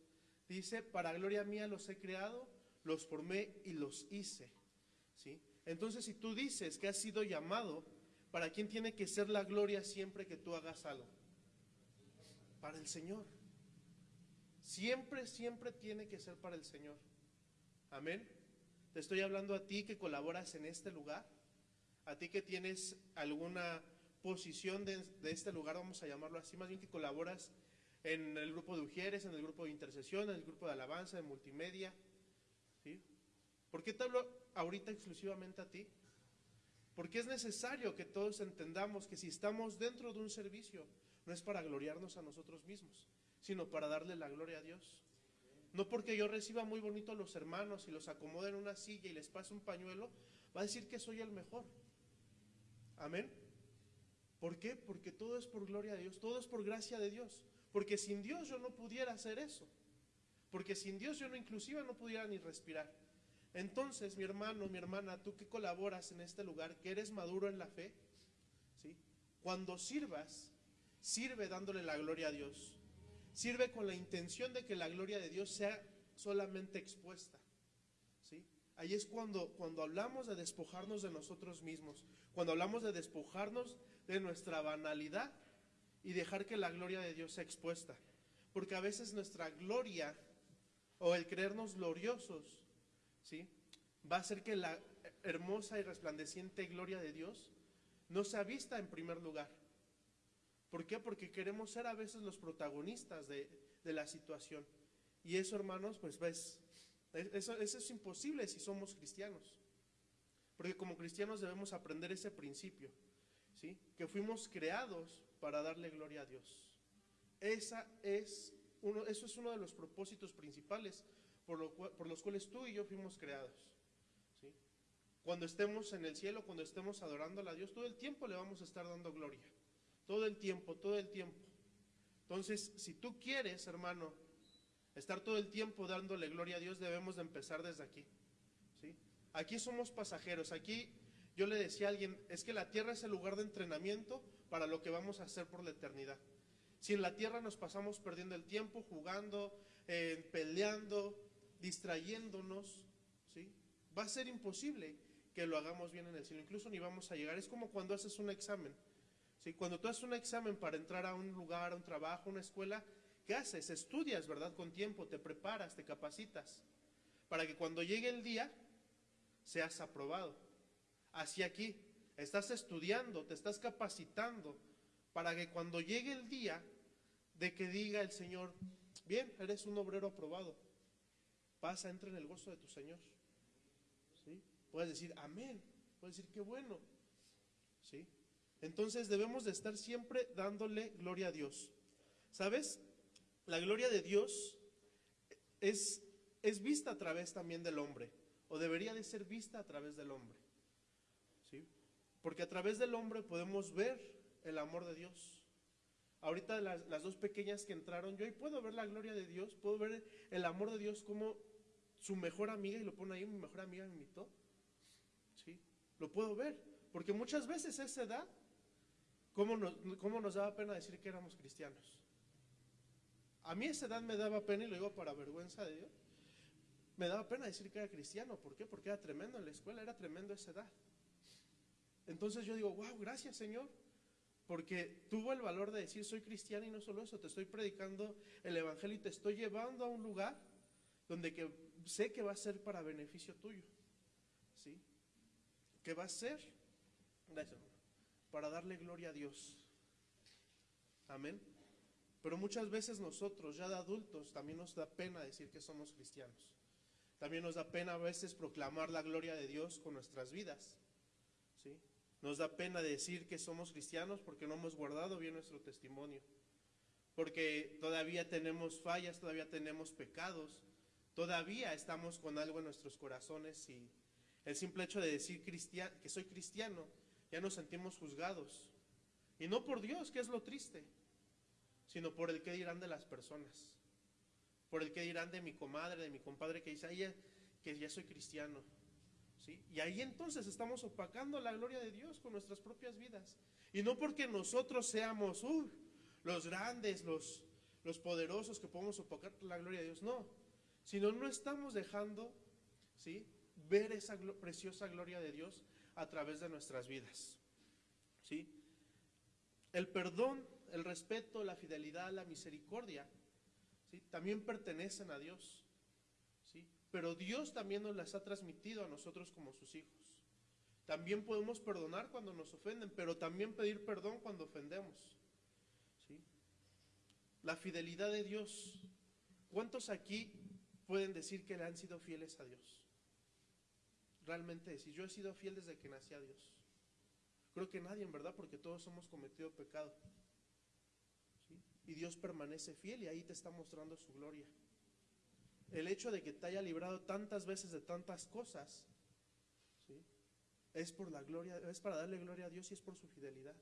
Speaker 5: Dice, para gloria mía los he creado, los formé y los hice. ¿Sí? Entonces, si tú dices que has sido llamado, ¿para quién tiene que ser la gloria siempre que tú hagas algo? Para el Señor. Siempre, siempre tiene que ser para el Señor. Amén. Te estoy hablando a ti que colaboras en este lugar, a ti que tienes alguna posición de, este lugar, vamos a llamarlo así, más bien que colaboras en el grupo de Ujieres, en el grupo de intercesión, en el grupo de alabanza, de multimedia. ¿sí? ¿Por qué te hablo ahorita exclusivamente a ti? Porque es necesario que todos entendamos que si estamos dentro de un servicio, no es para gloriarnos a nosotros mismos, sino para darle la gloria a Dios. No porque yo reciba muy bonito a los hermanos y los acomode en una silla y les pase un pañuelo, va a decir que soy el mejor. Amén. ¿Por qué? Porque todo es por gloria de Dios, todo es por gracia de Dios. Porque sin Dios yo no pudiera hacer eso. Porque sin Dios yo no inclusive no pudiera ni respirar. Entonces, mi hermano, mi hermana, tú que colaboras en este lugar, que eres maduro en la fe, ¿sí? Cuando sirvas, sirve dándole la gloria a Dios. Sirve con la intención de que la gloria de Dios sea solamente expuesta. ¿sí? Ahí es cuando, cuando hablamos de despojarnos de nosotros mismos, cuando hablamos de despojarnos de nuestra banalidad y dejar que la gloria de Dios sea expuesta. Porque a veces nuestra gloria o el creernos gloriosos, ¿sí? Va a hacer que la hermosa y resplandeciente gloria de Dios no sea vista en primer lugar. ¿Por qué? Porque queremos ser a veces los protagonistas de, la situación. Y eso, hermanos, pues ves, eso, es imposible si somos cristianos. Porque como cristianos debemos aprender ese principio, ¿sí? Que fuimos creados para darle gloria a Dios. Esa es uno, eso es uno de los propósitos principales por, por los cuales tú y yo fuimos creados. ¿sí? Cuando estemos en el cielo, cuando estemos adorando a Dios, todo el tiempo le vamos a estar dando gloria. Todo el tiempo, todo el tiempo. Entonces, si tú quieres, hermano, estar todo el tiempo dándole gloria a Dios, debemos de empezar desde aquí. ¿sí? Aquí somos pasajeros. Aquí yo le decía a alguien, es que la tierra es el lugar de entrenamiento para lo que vamos a hacer por la eternidad. Si en la tierra nos pasamos perdiendo el tiempo, jugando, eh, peleando, distrayéndonos, ¿sí? va a ser imposible que lo hagamos bien en el cielo. Incluso ni vamos a llegar. Es como cuando haces un examen. ¿Sí? Cuando tú haces un examen para entrar a un lugar, a un trabajo, a una escuela, ¿qué haces? Estudias, ¿verdad? Con tiempo, te preparas, te capacitas. Para que cuando llegue el día, seas aprobado. Así aquí, estás estudiando, te estás capacitando para que cuando llegue el día de que diga el Señor, bien, eres un obrero aprobado, pasa, entra en el gozo de tu Señor. ¿Sí? Puedes decir, amén, puedes decir, qué bueno. ¿Sí? Entonces debemos de estar siempre dándole gloria a Dios. ¿Sabes? La gloria de Dios es, es vista a través también del hombre, o debería de ser vista a través del hombre. ¿Sí? Porque a través del hombre podemos ver el amor de Dios. Ahorita las, las, dos pequeñas que entraron, yo ahí puedo ver la gloria de Dios, puedo ver el amor de Dios como su mejor amiga, y lo pone ahí, mi mejor amiga me invitó. ¿Sí? Lo puedo ver, porque muchas veces esa edad, ¿cómo nos, cómo nos daba pena decir que éramos cristianos? A mí esa edad me daba pena, y lo digo para vergüenza de Dios, me daba pena decir que era cristiano. ¿Por qué? Porque era tremendo en la escuela, era tremendo esa edad. Entonces yo digo, wow, gracias Señor, porque tuvo el valor de decir soy cristiano y no solo eso, te estoy predicando el Evangelio y te estoy llevando a un lugar donde sé que va a ser para beneficio tuyo. ¿Sí? Que va a ser gracias, para darle gloria a Dios. Amén. Pero muchas veces nosotros, ya de adultos, también nos da pena decir que somos cristianos. También nos da pena a veces proclamar la gloria de Dios con nuestras vidas. ¿Sí? Nos da pena decir que somos cristianos porque no hemos guardado bien nuestro testimonio, porque todavía tenemos fallas, todavía tenemos pecados, todavía estamos con algo en nuestros corazones y el simple hecho de decir que soy cristiano, ya nos sentimos juzgados. Y no por Dios, que es lo triste, sino por el que dirán de las personas, por el que dirán de mi comadre, de mi compadre que dice, Ay, que ya soy cristiano. ¿Sí? Y ahí entonces estamos opacando la gloria de Dios con nuestras propias vidas. Y no porque nosotros seamos uh, los grandes, los, los poderosos que podemos opacar la gloria de Dios, no. Sino no estamos dejando ¿sí? ver esa preciosa gloria de Dios a través de nuestras vidas. ¿Sí? El perdón, el respeto, la fidelidad, la misericordia, ¿sí? también pertenecen a Dios pero Dios también nos las ha transmitido a nosotros como sus hijos. También podemos perdonar cuando nos ofenden, pero también pedir perdón cuando ofendemos. ¿Sí? La fidelidad de Dios. ¿Cuántos aquí pueden decir que le han sido fieles a Dios? Realmente decir, yo he sido fiel desde que nací a Dios. Creo que nadie, en verdad, porque todos hemos cometido pecado. Y Dios permanece fiel y ahí te está mostrando su gloria el hecho de que te haya librado tantas veces de tantas cosas, ¿sí? es por la gloria, es para darle gloria a Dios y es por su fidelidad.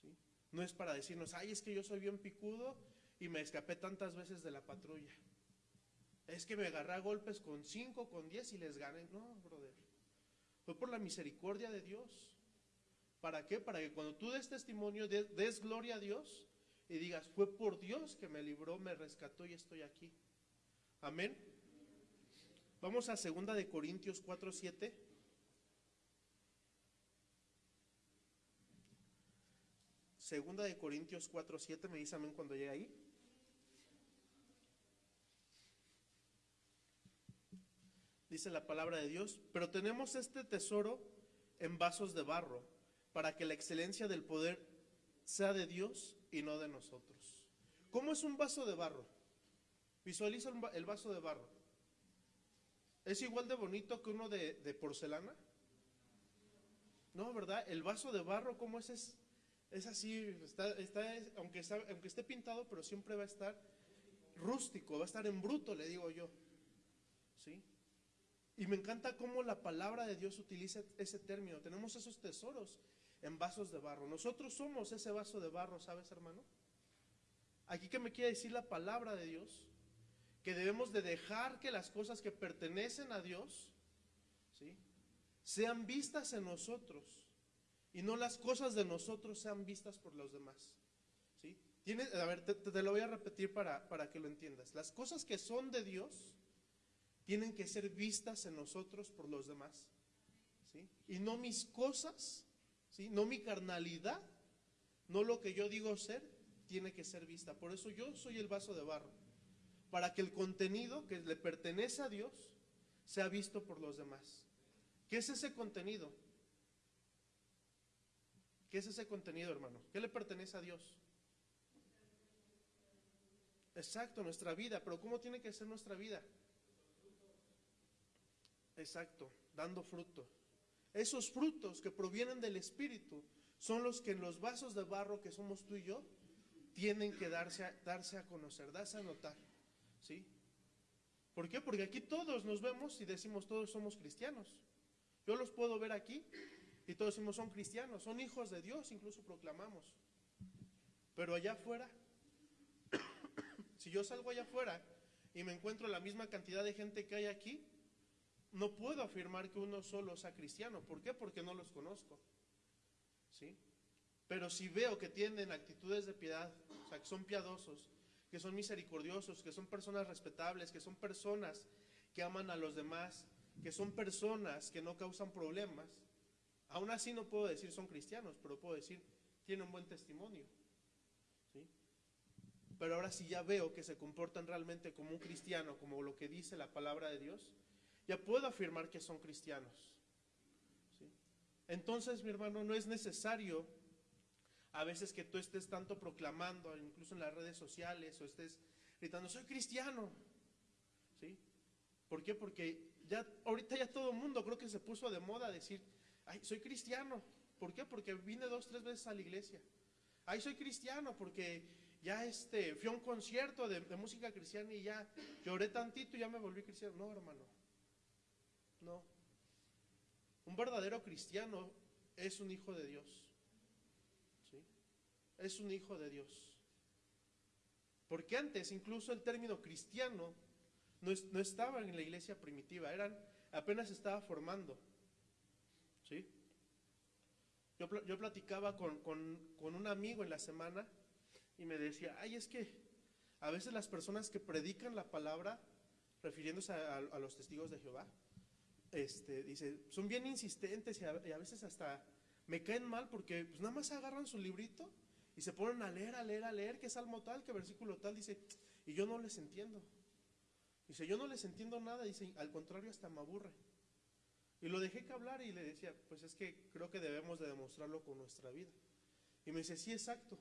Speaker 5: ¿sí? No es para decirnos, ay, es que yo soy bien picudo y me escapé tantas veces de la patrulla. Es que me agarré a golpes con cinco, con diez y les gané. No, brother. Fue por la misericordia de Dios. ¿Para qué? Para que cuando tú des testimonio, des, gloria a Dios y digas, fue por Dios que me libró, me rescató y estoy aquí. Amén. Vamos a segunda de Corintios 4, 7. Segunda de Corintios 4, 7, me dice amén cuando llegue ahí. Dice la palabra de Dios, pero tenemos este tesoro en vasos de barro, para que la excelencia del poder sea de Dios y no de nosotros. ¿Cómo es un vaso de barro? Visualiza el va- el vaso de barro. ¿Es igual de bonito que uno de, porcelana? No, ¿verdad? El vaso de barro, ¿cómo es? Es, es así, está, está- es- aunque, aunque esté pintado, pero siempre va a estar rústico, va a estar en bruto, le digo yo. ¿Sí? Y me encanta cómo la palabra de Dios utiliza ese término. Tenemos esos tesoros en vasos de barro. Nosotros somos ese vaso de barro, ¿sabes, hermano? Aquí que me quiere decir la palabra de Dios, que debemos de dejar que las cosas que pertenecen a Dios, ¿sí? sean vistas en nosotros y no las cosas de nosotros sean vistas por los demás. ¿sí? Tiene, a ver, te, te lo voy a repetir para, para que lo entiendas. Las cosas que son de Dios tienen que ser vistas en nosotros por los demás. ¿sí? Y no mis cosas, ¿sí? no mi carnalidad, no lo que yo digo ser, tiene que ser vista. Por eso yo soy el vaso de barro, para que el contenido que le pertenece a Dios sea visto por los demás. ¿Qué es ese contenido? ¿Qué es ese contenido, hermano? ¿Qué le pertenece a Dios? Exacto, nuestra vida, pero ¿cómo tiene que ser nuestra vida? Exacto, dando fruto. Esos frutos que provienen del Espíritu son los que en los vasos de barro que somos tú y yo tienen que darse a, darse a conocer, darse a notar. ¿Sí? ¿Por qué? Porque aquí todos nos vemos y decimos todos somos cristianos. Yo los puedo ver aquí y todos decimos son cristianos, son hijos de Dios, incluso proclamamos. Pero allá afuera, si yo salgo allá afuera y me encuentro la misma cantidad de gente que hay aquí, no puedo afirmar que uno solo sea cristiano. ¿Por qué? Porque no los conozco. ¿Sí? Pero si veo que tienen actitudes de piedad, o sea, que son piadosos, que son misericordiosos, que son personas respetables, que son personas que aman a los demás, que son personas que no causan problemas, aún así no puedo decir son cristianos, pero puedo decir tienen un buen testimonio. ¿Sí? Pero ahora si ya veo que se comportan realmente como un cristiano, como lo que dice la palabra de Dios, ya puedo afirmar que son cristianos. ¿Sí? Entonces, mi hermano, no es necesario a veces que tú estés tanto proclamando, incluso en las redes sociales, o estés gritando, soy cristiano. ¿Sí? ¿Por qué? Porque ya ahorita ya todo el mundo creo que se puso de moda decir, ay, soy cristiano. ¿Por qué? Porque vine dos, tres veces a la iglesia. Ay, soy cristiano porque ya este, fui a un concierto de, de música cristiana y ya lloré tantito y ya me volví cristiano. No, hermano. No. Un verdadero cristiano es un hijo de Dios. ¿Sí? Es un hijo de Dios. Porque antes incluso el término cristiano no, es- no estaba en la iglesia primitiva, eran, apenas estaba formando. ¿Sí? Yo, pl- yo platicaba con, un amigo en la semana y me decía, ay, es que a veces las personas que predican la palabra, refiriéndose a los testigos de Jehová, este, dice, son bien insistentes y a, y a veces hasta me caen mal porque pues nada más agarran su librito y se ponen a leer, a leer, a leer, qué salmo tal, qué versículo tal, dice, y yo no les entiendo. Dice, yo no les entiendo nada, dice, al contrario, hasta me aburre. Y lo dejé que hablar y le decía, pues es que creo que debemos de demostrarlo con nuestra vida. Y me dice, sí, exacto.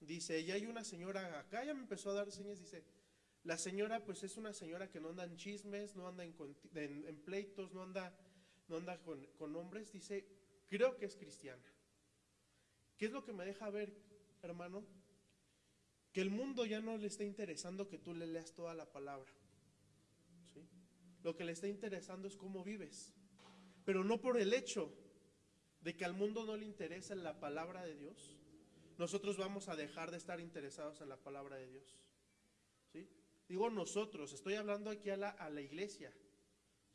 Speaker 5: Dice, y hay una señora acá, ya me empezó a dar señas, dice, la señora pues es una señora que no anda en chismes, no anda en, en pleitos, no anda, no anda con, con hombres, dice, creo que es cristiana. ¿Qué es lo que me deja ver, hermano? Que el mundo ya no le está interesando que tú le leas toda la palabra. ¿sí? Lo que le está interesando es cómo vives. Pero no por el hecho de que al mundo no le interesa la palabra de Dios, nosotros vamos a dejar de estar interesados en la palabra de Dios. Digo nosotros, estoy hablando aquí a la, a la iglesia.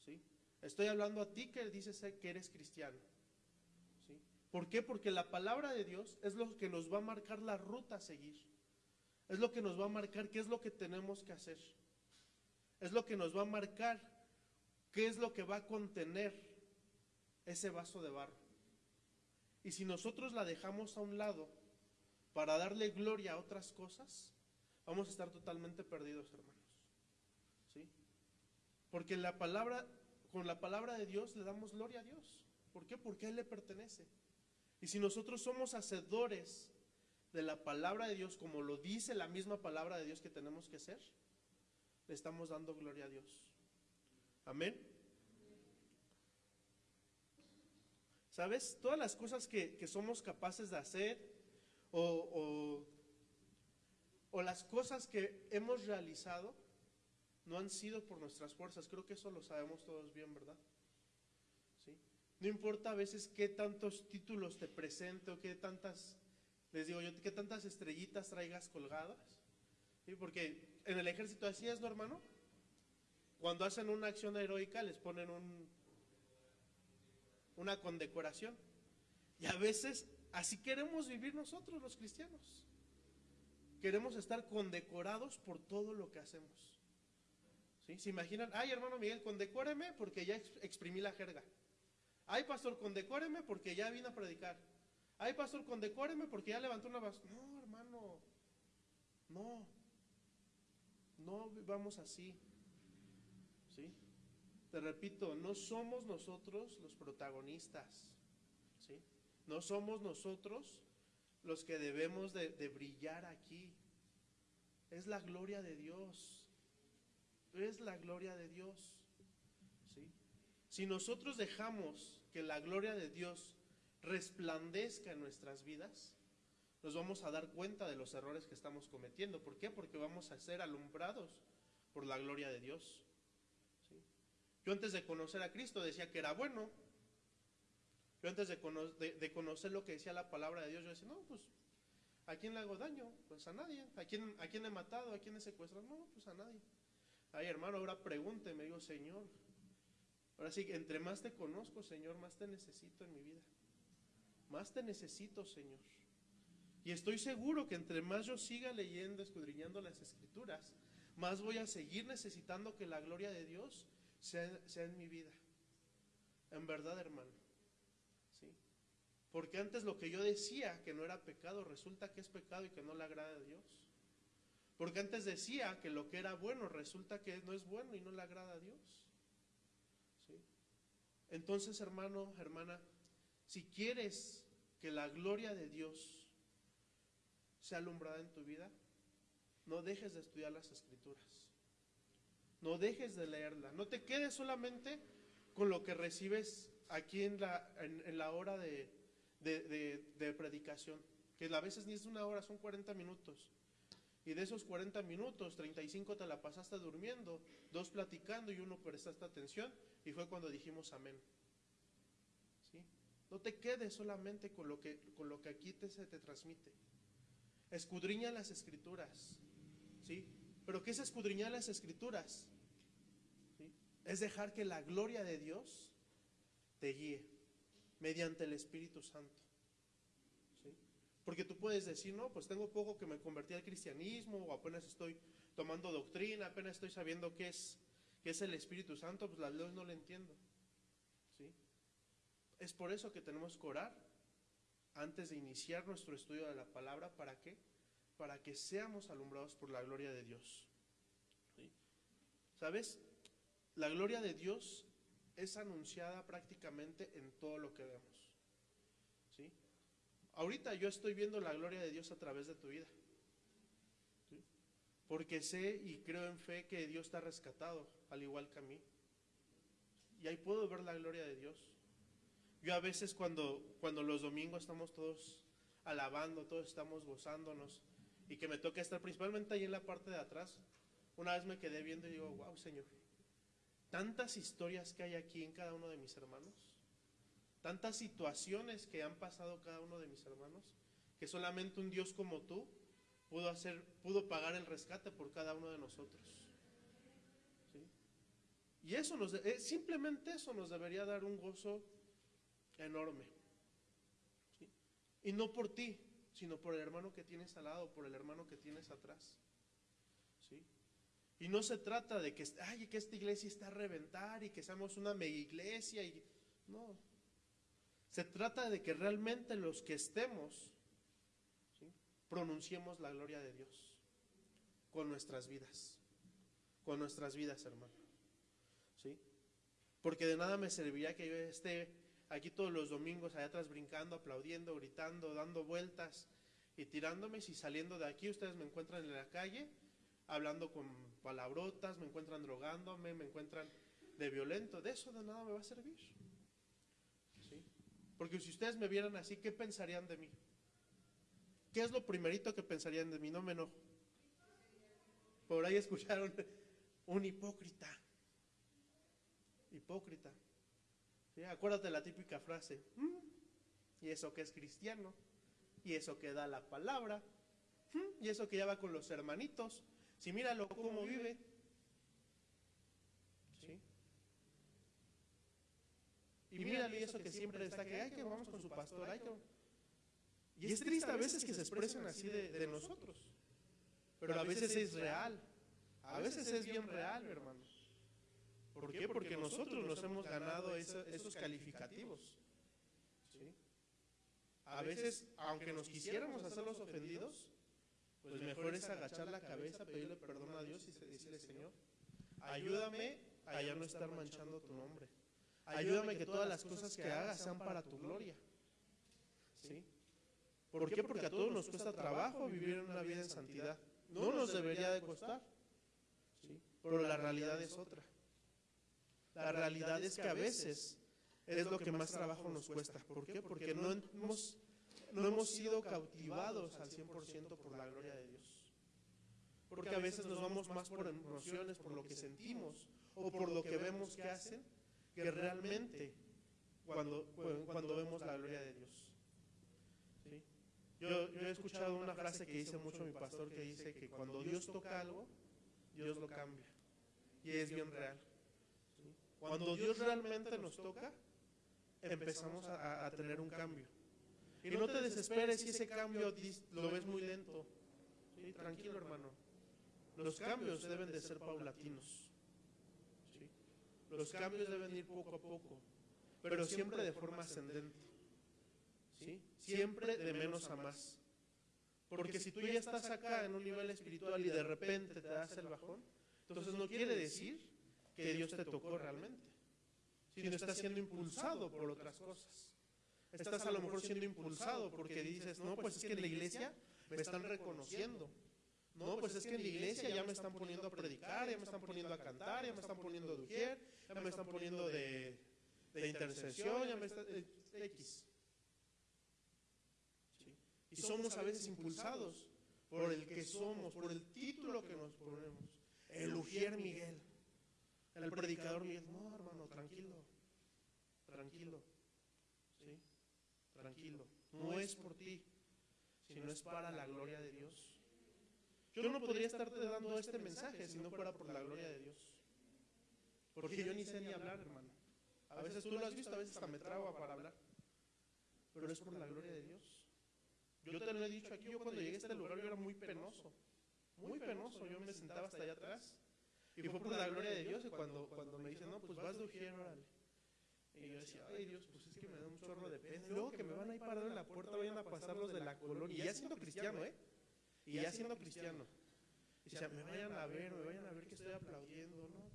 Speaker 5: ¿sí? Estoy hablando a ti que dices que eres cristiano. ¿sí? ¿Por qué? Porque la palabra de Dios es lo que nos va a marcar la ruta a seguir. Es lo que nos va a marcar qué es lo que tenemos que hacer. es lo que nos va a marcar qué es lo que va a contener ese vaso de barro. Y si nosotros la dejamos a un lado para darle gloria a otras cosas, vamos a estar totalmente perdidos, hermanos. ¿Sí? Porque la palabra, con la palabra de Dios le damos gloria a Dios. ¿Por qué? Porque a Él le pertenece. Y si nosotros somos hacedores de la palabra de Dios, como lo dice la misma palabra de Dios que tenemos que ser, le estamos dando gloria a Dios. Amén. ¿Sabes? Todas las cosas que, que somos capaces de hacer o, o, o las cosas que hemos realizado no han sido por nuestras fuerzas. Creo que eso lo sabemos todos bien, ¿verdad? ¿Sí? No importa a veces qué tantos títulos te presente o qué tantas, les digo yo, qué tantas estrellitas traigas colgadas. ¿Sí? Porque en el ejército así es, ¿no, hermano? Cuando hacen una acción heroica les ponen un, una condecoración. Y a veces así queremos vivir nosotros los cristianos. Queremos estar condecorados por todo lo que hacemos. ¿Sí? ¿Se imaginan? Ay, hermano Miguel, condecóreme porque ya exprimí la jerga. Ay, pastor, condecóreme porque ya vine a predicar. Ay, pastor, condecóreme porque ya levantó una basura. No, hermano. No. No vamos así. ¿Sí? Te repito, no somos nosotros los protagonistas. ¿Sí? No somos nosotros los que debemos de, brillar aquí. Es la gloria de Dios. Es la gloria de Dios. ¿Sí? Si nosotros dejamos que la gloria de Dios resplandezca en nuestras vidas, nos vamos a dar cuenta de los errores que estamos cometiendo. ¿Por qué? Porque vamos a ser alumbrados por la gloria de Dios. Yo antes de conocer a Cristo decía que era bueno. Yo antes de, cono de, de, conocer lo que decía la palabra de Dios, yo decía, no, pues, ¿a quién le hago daño? Pues a nadie. ¿A quién, a quién he matado? ¿A quién he secuestrado? No, pues a nadie. Ay, hermano, ahora pregúnteme, digo, Señor. Ahora sí, entre más te conozco, Señor, más te necesito en mi vida. Más te necesito, Señor. Y estoy seguro que entre más yo siga leyendo, escudriñando las escrituras, más voy a seguir necesitando que la gloria de Dios sea en mi vida. En verdad, hermano. Porque antes lo que yo decía que no era pecado, resulta que es pecado y que no le agrada a Dios. Porque antes decía que lo que era bueno, resulta que no es bueno y no le agrada a Dios. ¿Sí? Entonces, hermano, hermana, si quieres que la gloria de Dios sea alumbrada en tu vida, no dejes de estudiar las escrituras. No dejes de leerla. No te quedes solamente con lo que recibes aquí en la hora de, de, predicación. Que a veces ni es una hora, son 40 minutos. Y de esos 40 minutos, 35 te la pasaste durmiendo, dos platicando y uno prestaste atención. Y fue cuando dijimos amén. ¿Sí? No te quedes solamente con lo que, con lo que aquí se te transmite. Escudriña las escrituras. ¿Sí? ¿Pero qué es escudriñar las escrituras? Es dejar que la gloria de Dios te guíe mediante el Espíritu Santo. Porque tú puedes decir, no, pues tengo poco que me convertí al cristianismo, o apenas estoy tomando doctrina, apenas estoy sabiendo qué es, qué es el Espíritu Santo, pues las leyes no lo entiendo. ¿Sí? Es por eso que tenemos que orar antes de iniciar nuestro estudio de la palabra, ¿para qué? Para que seamos alumbrados por la gloria de Dios. ¿Sabes? La gloria de Dios es anunciada prácticamente en todo lo que vemos. ¿Sí? Ahorita yo estoy viendo la gloria de Dios a través de tu vida. Porque sé y creo en fe que Dios ha rescatado, al igual que a mí. Y ahí puedo ver la gloria de Dios. Yo a veces cuando, cuando los domingos estamos todos alabando, todos estamos gozándonos, y que me toca estar principalmente ahí en la parte de atrás, una vez me quedé viendo y digo, wow, Señor, tantas historias que hay aquí en cada uno de mis hermanos, tantas situaciones que han pasado cada uno de mis hermanos, que solamente un Dios como tú pudo hacer, pudo pagar el rescate por cada uno de nosotros. ¿Sí? Y eso nos, eh, simplemente eso nos debería dar un gozo enorme. Y no por ti, sino por el hermano que tienes al lado, por el hermano que tienes atrás. Y no se trata de que, ay, que esta iglesia está a reventar y que seamos una mega iglesia. Y, no. Se trata de que realmente los que estemos pronunciemos la gloria de Dios con nuestras vidas. Con nuestras vidas, hermano. ¿Sí? Porque de nada me serviría que yo esté aquí todos los domingos allá atrás brincando, aplaudiendo, gritando, dando vueltas y tirándome. Si saliendo de aquí ustedes me encuentran en la calle hablando con palabrotas, me encuentran drogándome, me encuentran de violento, de eso de nada me va a servir. ¿Sí? Porque si ustedes me vieran así, ¿qué pensarían de mí? ¿Qué es lo primerito que pensarían de mí? No me enojo. Por ahí escucharon un hipócrita. Hipócrita. Acuérdate la típica frase. "Mm, ¿Y eso que es cristiano? ¿Y eso que da la palabra? "Mm, ¿Y eso que ya va con los hermanitos? Si míralo cómo vive. ¿Sí? Y mírale y eso que siempre está que, ay, que vamos con su pastor, ay, que... Y es triste a veces que se expresen así de, de nosotros. Pero a veces es real. A veces es bien real, hermano. ¿Por qué? Porque nosotros nos hemos ganado eso- esos calificativos. ¿Sí? A veces, aunque nos quisiéramos hacer los ofendidos, pues mejor es agachar la cabeza, pedirle perdón a Dios y se- decirle, Señor, ayúdame a ya no estar manchando tu nombre. Ayúdame que todas las cosas que haga sean para tu gloria. ¿Sí? ¿Por qué? Porque a todos nos cuesta trabajo vivir una vida en santidad. No nos debería de costar. ¿Sí? Pero la realidad es otra. La realidad es que a veces es lo que más trabajo nos cuesta. ¿Por qué? Porque no hemos, no hemos sido cautivados al 100% por la gloria de Dios. Porque a veces nos vamos más por emociones, por lo que sentimos o por lo que vemos que hacen, que realmente cuando, cuando vemos la gloria de Dios. Yo, he escuchado una frase que dice mucho mi pastor que dice que cuando Dios toca algo, Dios lo cambia. Y es bien real. Cuando Dios realmente nos toca, empezamos a tener un cambio. Y no te desesperes si ese cambio lo ves muy lento. ¿sí? Tranquilo, hermano. Los cambios deben de ser paulatinos. ¿sí? Los cambios deben ir poco a poco, pero siempre de forma ascendente. ¿sí? Siempre de menos a más. Porque si tú ya estás acá en un nivel espiritual y de repente te das el bajón, entonces no quiere decir que Dios te tocó realmente, sino estás siendo impulsado por otras cosas. Estás a lo mejor siendo impulsado porque dices, no, pues es que en la iglesia me están reconociendo. No, pues es que en la iglesia ya me están poniendo a predicar, ya me están poniendo a cantar, ya me están poniendo de ujier, ya me están poniendo de, de intercesión, ya me están... X. Sí. Y somos a veces impulsados por el que somos, por el título que nos ponemos. El Ujier Miguel, el predicador Miguel. No, hermano, tranquilo, tranquilo. Tranquilo. No es por ti, sino es para la gloria de Dios. Yo no podría estarte dando este mensaje si no fuera por la gloria de Dios. Porque yo ni sé ni hablar, hermano. A veces tú lo has visto, a veces hasta me trago para hablar. Pero es por la gloria de Dios. Yo te lo he dicho aquí, yo cuando llegué a este lugar yo era muy penoso. Muy penoso, yo me sentaba hasta allá atrás. Y fue por la gloria de Dios y cuando, cuando me dicen, no, pues vas de ujier, órale. Y yo decía, ay Dios, pues es que me da un chorro de pena. Luego que me van a ir parando en la puerta, vayan a pasar los de la colonia. Y ya siendo cristiano, ¿eh? Y ya siendo cristiano. Y decía, me vayan a ver, me vayan a ver que estoy aplaudiendo, ¿no?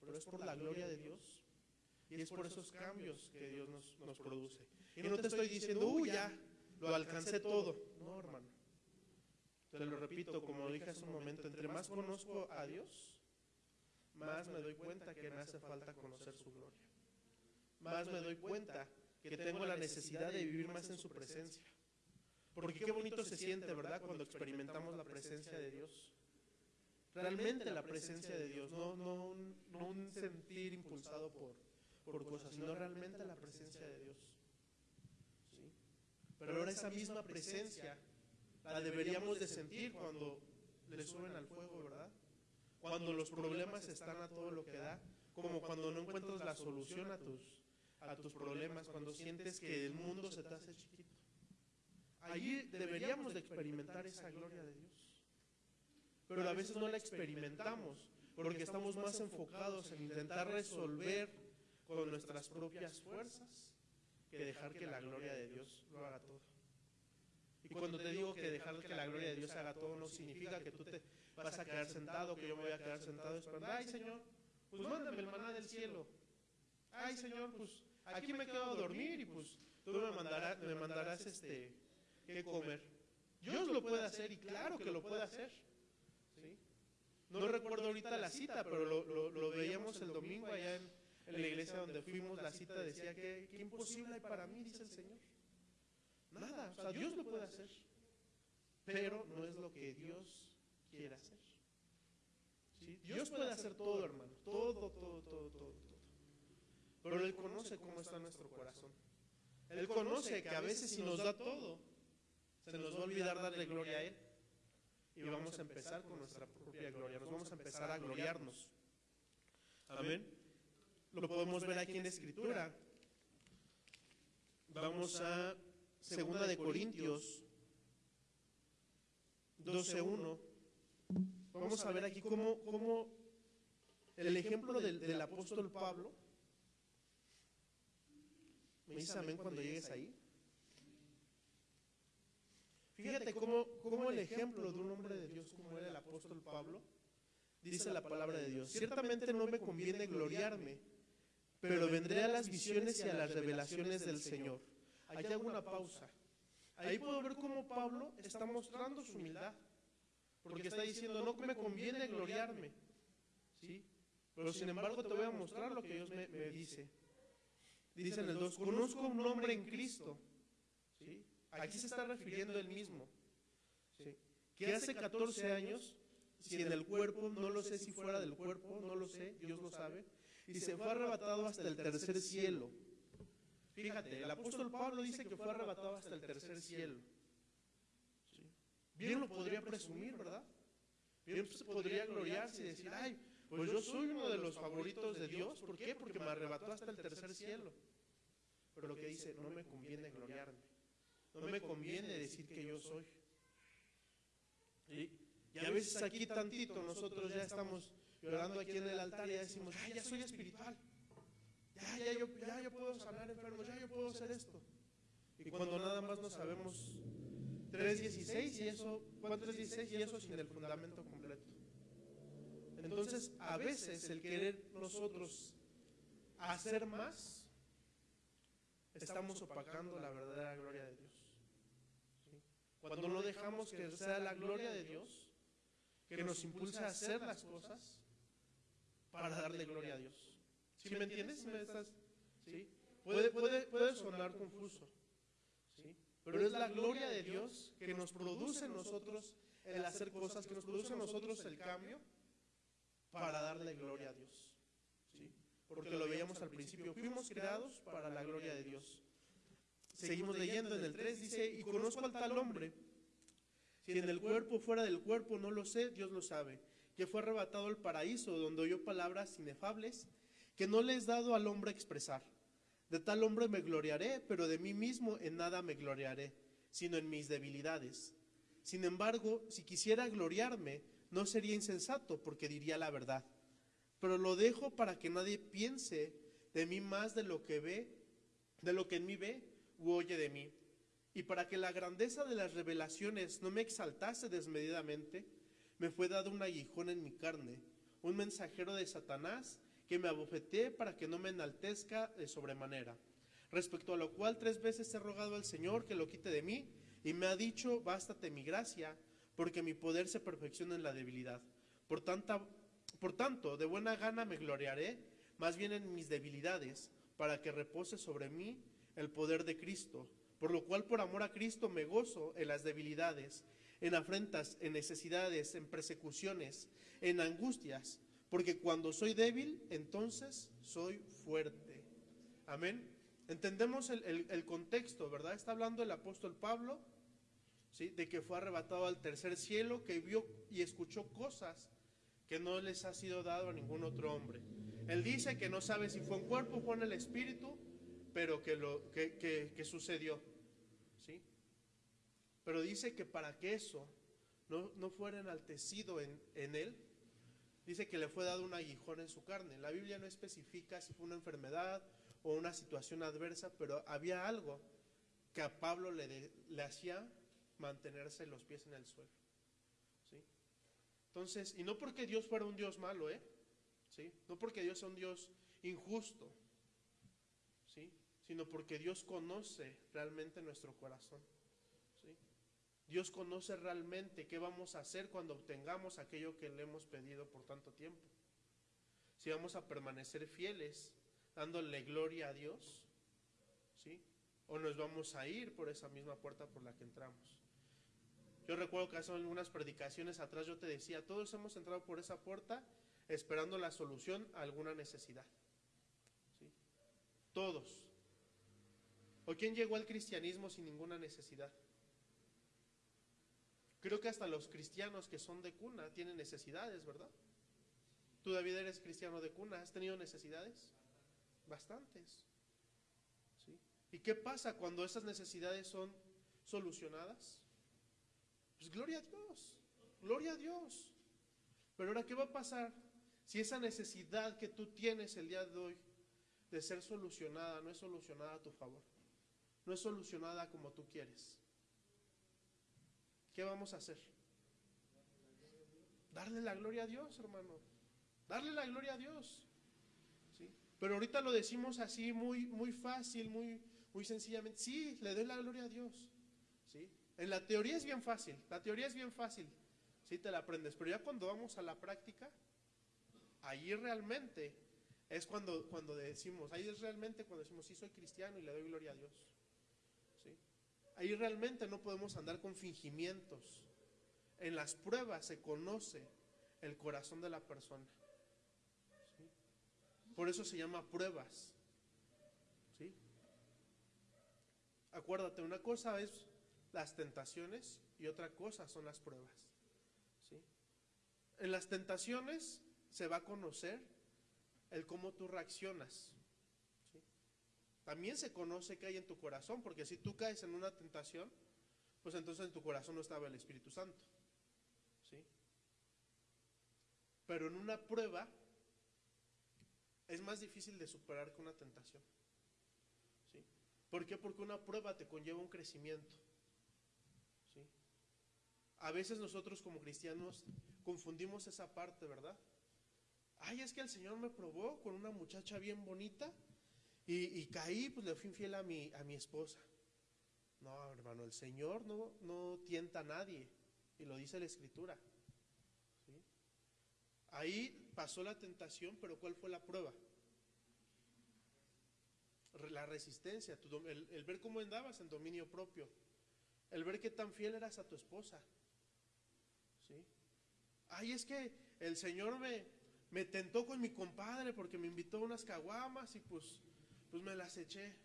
Speaker 5: Pero es por la gloria de Dios. Y es por esos cambios que Dios nos, nos produce. Y no te estoy diciendo, uy, ya, lo alcancé todo. No, hermano. Te lo repito, como dije hace un momento, entre más conozco a Dios, más me doy cuenta que me hace falta conocer su gloria. Más me doy cuenta que tengo la necesidad de vivir más en su presencia. Porque qué bonito se siente, ¿verdad? Cuando experimentamos la presencia de Dios. Realmente la presencia de Dios, no, un sentir impulsado por, por cosas, sino realmente la presencia de Dios. ¿Sí? Pero ahora esa misma presencia la deberíamos de sentir cuando le suben al fuego, ¿verdad? Cuando los problemas están a todo lo que da, como cuando no encuentras la solución a tus, a tus problemas, cuando sientes que el mundo se te hace chiquito. Allí deberíamos de experimentar esa gloria de Dios. Pero a veces no la experimentamos Porque estamos más enfocados en intentar resolver con nuestras propias fuerzas que dejar que la gloria de Dios lo haga todo. Y cuando te digo que dejar que la gloria de Dios haga todo, no significa que tú te vas a quedar sentado, que yo me voy a quedar sentado esperando. Ay, Señor, pues mándame el maná del cielo. Ay, Señor, pues aquí me quedo a dormir y pues tú me mandarás, me mandarás este, qué comer. Dios lo puede hacer y claro que lo puede hacer. ¿sí? No recuerdo ahorita la cita, pero lo, veíamos el domingo allá en, la iglesia donde fuimos. La cita decía que, imposible hay para mí, dice el Señor. Nada, o sea, Dios lo puede hacer, pero no es lo que Dios quiere hacer. Dios puede hacer todo, hermano, todo, todo, todo, todo. Pero Él conoce cómo está nuestro corazón. Él conoce que a veces si nos da todo, se nos va a olvidar darle gloria a Él. Y vamos a empezar con nuestra propia gloria, nos vamos a empezar a gloriarnos. Amén. Lo podemos ver aquí en la Escritura. Vamos a Segunda de Corintios 12.1. Vamos a ver aquí cómo, cómo el ejemplo del, del apóstol Pablo. ¿Me dices amén cuando llegues ahí? Fíjate cómo, cómo el ejemplo de un hombre de Dios como era el apóstol Pablo, dice la palabra de Dios. Ciertamente no me conviene gloriarme, pero vendré a las visiones y a las revelaciones del Señor. Aquí hago una pausa. Ahí puedo ver cómo Pablo está mostrando su humildad. Porque está diciendo, no me conviene gloriarme. ¿Sí? Pero sin embargo te voy a mostrar lo que Dios me, me dice. Dice en el 2, conozco un hombre en Cristo. ¿Sí? Aquí se está refiriendo él mismo. ¿Sí? Que hace 14 años, si en el cuerpo, no lo sé si fuera del cuerpo, no lo sé, Dios lo sabe, y se fue arrebatado hasta el tercer cielo. Fíjate, el apóstol Pablo dice que fue arrebatado hasta el tercer cielo. Bien lo podría presumir, ¿verdad? Bien podría gloriarse y decir, ay, pues yo soy uno de los favoritos de Dios. ¿Por qué? Porque me arrebató hasta el tercer cielo. Pero lo que dice, no me conviene gloriarme. No me conviene decir que yo soy. Y a veces aquí tantito nosotros ya estamos llorando aquí en el altar y ya decimos, ay, ya soy espiritual. Ya, ya, yo, ya yo puedo sanar enfermos, ya yo puedo hacer esto. Y cuando nada más no sabemos 3.16 y eso, ¿cuánto es 16? Y eso sin el fundamento completo. Entonces, a veces el querer nosotros hacer más, estamos opacando la verdadera gloria de Dios. ¿Sí? Cuando no dejamos que sea la gloria de Dios, que nos impulsa a hacer las cosas para darle gloria a Dios. ¿Sí me entiendes? ¿Sí me estás? ¿Sí? Puede, puede, puede sonar confuso, ¿sí? pero es la gloria de Dios que nos produce en nosotros el hacer cosas, que nos produce en nosotros el cambio para darle gloria a Dios. Porque lo veíamos al principio, fuimos creados para la gloria de Dios. Seguimos leyendo en el 3, dice, y conozco al tal hombre, si en el cuerpo, fuera del cuerpo, no lo sé, Dios lo sabe, que fue arrebatado al paraíso, donde oyó palabras inefables que no le es dado al hombre expresar. De tal hombre me gloriaré, pero de mí mismo en nada me gloriaré, sino en mis debilidades. Sin embargo, si quisiera gloriarme, no sería insensato, porque diría la verdad. Pero lo dejo para que nadie piense de mí más de lo que ve, de lo que en mí ve u oye de mí. Y para que la grandeza de las revelaciones no me exaltase desmedidamente, me fue dado un aguijón en mi carne, un mensajero de Satanás que me abofeté para que no me enaltezca de sobremanera. Respecto a lo cual tres veces he rogado al Señor que lo quite de mí, y me ha dicho, bástate mi gracia, porque mi poder se perfecciona en la debilidad. Por, tanta, por tanto, de buena gana me gloriaré, más bien en mis debilidades, para que repose sobre mí el poder de Cristo. Por lo cual, por amor a Cristo, me gozo en las debilidades, en afrentas, en necesidades, en persecuciones, en angustias, porque cuando soy débil, entonces soy fuerte. Amén. Entendemos el, el- contexto, ¿verdad? Está hablando el apóstol Pablo, ¿sí? De que fue arrebatado al tercer cielo, que vio y escuchó cosas que no les ha sido dado a ningún otro hombre. Él dice que no sabe si fue en cuerpo o en el espíritu, pero que, lo, que, sucedió, ¿sí? Pero dice que para que eso no, no fuera enaltecido en, en él, dice que le fue dado un aguijón en su carne. La Biblia no especifica si fue una enfermedad o una situación adversa, pero había algo que a Pablo le, le hacía mantenerse los pies en el suelo. Entonces, y no porque Dios fuera un Dios malo, ¿eh? ¿Sí? No porque Dios sea un Dios injusto, ¿sí? Sino porque Dios conoce realmente nuestro corazón. Dios conoce realmente qué vamos a hacer cuando obtengamos aquello que le hemos pedido por tanto tiempo. Si vamos a permanecer fieles, dándole gloria a Dios, ¿sí? O nos vamos a ir por esa misma puerta por la que entramos. Yo recuerdo que hace algunas predicaciones atrás yo te decía, todos hemos entrado por esa puerta esperando la solución a alguna necesidad. ¿Sí? Todos. ¿O quién llegó al cristianismo sin ninguna necesidad? Creo que hasta los cristianos que son de cuna tienen necesidades, ¿verdad? Tú, David, eres cristiano de cuna. ¿Has tenido necesidades? Bastantes. ¿Sí? ¿Y qué pasa cuando esas necesidades son solucionadas? Pues gloria a Dios, gloria a Dios. Pero ahora, ¿qué va a pasar si esa necesidad que tú tienes el día de hoy de ser solucionada no es solucionada a tu favor? No es solucionada como tú quieres. ¿Qué vamos a hacer? Darle la gloria a Dios, hermano. Darle la gloria a Dios. ¿Sí? Pero ahorita lo decimos así muy, muy fácil, muy, muy sencillamente. Sí, le doy la gloria a Dios. En la teoría es bien fácil. La teoría es bien fácil. Sí, te la aprendes. Pero ya cuando vamos a la práctica, ahí realmente es cuando, cuando decimos, ahí es realmente cuando decimos, sí, soy cristiano y le doy gloria a Dios. ¿Sí? Ahí realmente no podemos andar con fingimientos. En las pruebas se conoce el corazón de la persona. ¿Sí? Por eso se llama pruebas. Acuérdate, una cosa es las tentaciones y otra cosa son las pruebas. ¿Sí? En las tentaciones se va a conocer el cómo tú reaccionas. ¿sí? También se conoce qué hay en tu corazón, porque si tú caes en una tentación, pues entonces en tu corazón no estaba el Espíritu Santo. ¿sí? Pero en una prueba es más difícil de superar que una tentación. ¿sí? ¿Por qué? Porque una prueba te conlleva un crecimiento. A veces nosotros como cristianos confundimos esa parte, ¿verdad? Ay, es que el Señor me probó con una muchacha bien bonita y, caí, pues le fui infiel a mi, esposa. No, hermano, el Señor no, tienta a nadie y lo dice la Escritura. ¿sí? Ahí pasó la tentación, pero ¿cuál fue la prueba? La resistencia, el, el ver cómo andabas en dominio propio, el ver qué tan fiel eras a tu esposa. Ay, es que el Señor me, me tentó con mi compadre porque me invitó a unas caguamas y pues, pues me las eché.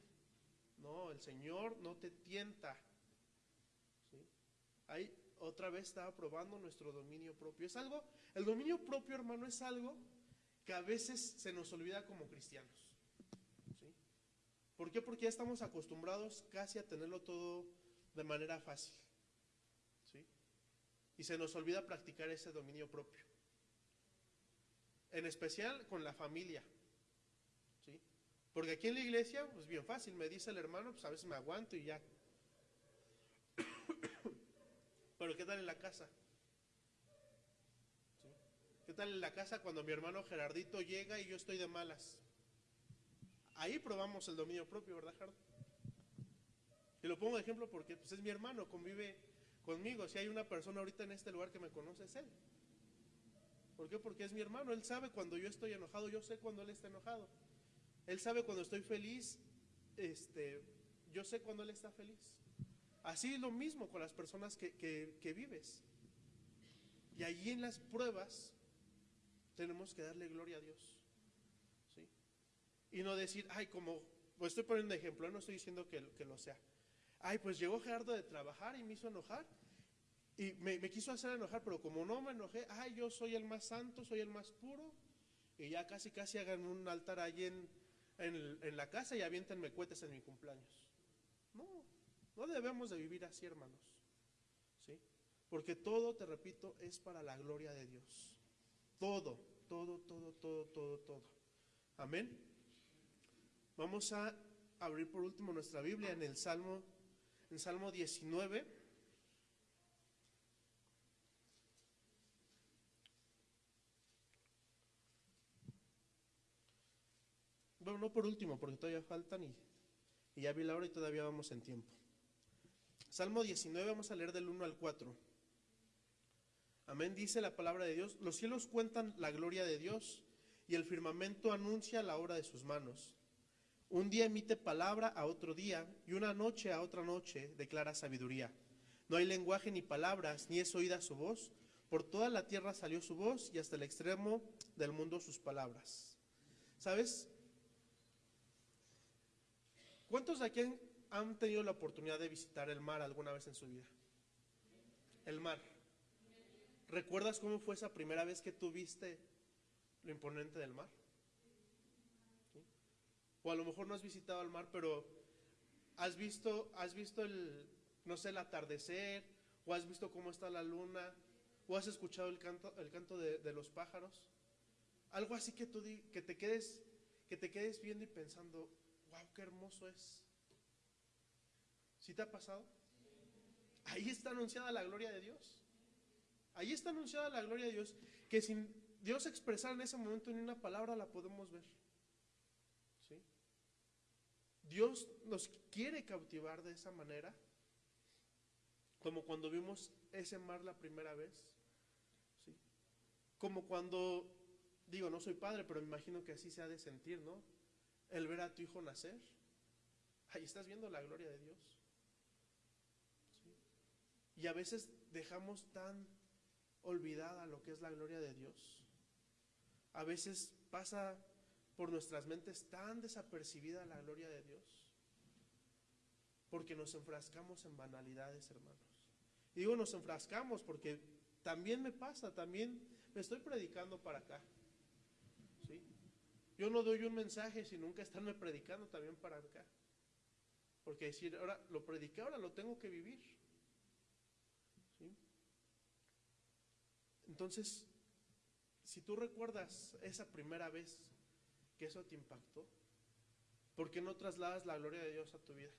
Speaker 5: No, el Señor no te tienta. ¿sí? Ahí otra vez estaba probando nuestro dominio propio. Es algo, el dominio propio, hermano, es algo que a veces se nos olvida como cristianos. ¿sí? ¿Por qué? Porque ya estamos acostumbrados casi a tenerlo todo de manera fácil. Y se nos olvida practicar ese dominio propio. En especial con la familia. ¿sí? Porque aquí en la iglesia, pues bien fácil, me dice el hermano, pues a veces me aguanto y ya. Pero ¿qué tal en la casa? ¿Sí? ¿Qué tal en la casa cuando mi hermano Gerardito llega y yo estoy de malas? Ahí probamos el dominio propio, ¿verdad, Gerardo? Y lo pongo de ejemplo porque pues, es mi hermano, convive conmigo. Si hay una persona ahorita en este lugar que me conoce, es él. ¿Por qué? Porque es mi hermano. Él sabe cuando yo estoy enojado, yo sé cuando él está enojado. Él sabe cuando estoy feliz, este, yo sé cuando él está feliz. Así es lo mismo con las personas que, que- vives. Y allí en las pruebas tenemos que darle gloria a Dios. ¿sí? Y no decir, ay, como, pues estoy poniendo un ejemplo, no estoy diciendo que, que lo sea. Ay, pues llegó Gerardo de trabajar y me hizo enojar. Y me, quiso hacer enojar, pero como no me enojé, ay, yo soy el más santo, soy el más puro. Y ya casi, casi hagan un altar en, en, en la casa y aviéntenme cohetes en mi cumpleaños. No, no debemos de vivir así, hermanos. ¿Sí? Porque todo, te repito, es para la gloria de Dios. Todo. todo, todo, todo, todo, todo. Amén. Vamos a abrir por último nuestra Biblia en el Salmo, en Salmo 19. Bueno, no por último, porque todavía faltan y, ya vi la hora y todavía vamos en tiempo. Salmo 19, vamos a leer del 1 al 4. Amén, dice la palabra de Dios. Los cielos cuentan la gloria de Dios y el firmamento anuncia la obra de sus manos. Un día emite palabra a otro día y una noche a otra noche declara sabiduría. No hay lenguaje ni palabras, ni es oída su voz. Por toda la tierra salió su voz y hasta el extremo del mundo sus palabras. ¿Sabes? ¿Cuántos de aquí han, tenido la oportunidad de visitar el mar alguna vez en su vida? El mar. ¿Recuerdas cómo fue esa primera vez que tú viste lo imponente del mar? O a lo mejor no has visitado el mar, pero has visto, has visto el, no sé, el atardecer, o has visto cómo está la luna, o has escuchado el canto, el canto de, de los pájaros. Algo así que tú di- que te quedes, que te quedes viendo y pensando, wow, qué hermoso es. ¿Sí te ha pasado? Ahí está anunciada la gloria de Dios. Ahí está anunciada la gloria de Dios, que sin Dios expresar en ese momento ni una palabra la podemos ver. Dios nos quiere cautivar de esa manera, como cuando vimos ese mar la primera vez. ¿Sí? Como cuando, digo, no soy padre, pero me imagino que así se ha de sentir, ¿no? El ver a tu hijo nacer. Ahí estás viendo la gloria de Dios. Y a veces dejamos tan olvidada lo que es la gloria de Dios. A veces pasa por nuestras mentes tan desapercibida la gloria de Dios. Porque nos enfrascamos en banalidades, hermanos. Y digo nos enfrascamos porque también me pasa, también me estoy predicando para acá. ¿Sí? Yo no doy un mensaje sin nunca estarme predicando también para acá. Porque decir, ahora lo prediqué, ahora lo tengo que vivir. ¿Sí? Entonces, si tú recuerdas esa primera vez que eso te impactó, ¿por qué no trasladas la gloria de Dios a tu vida?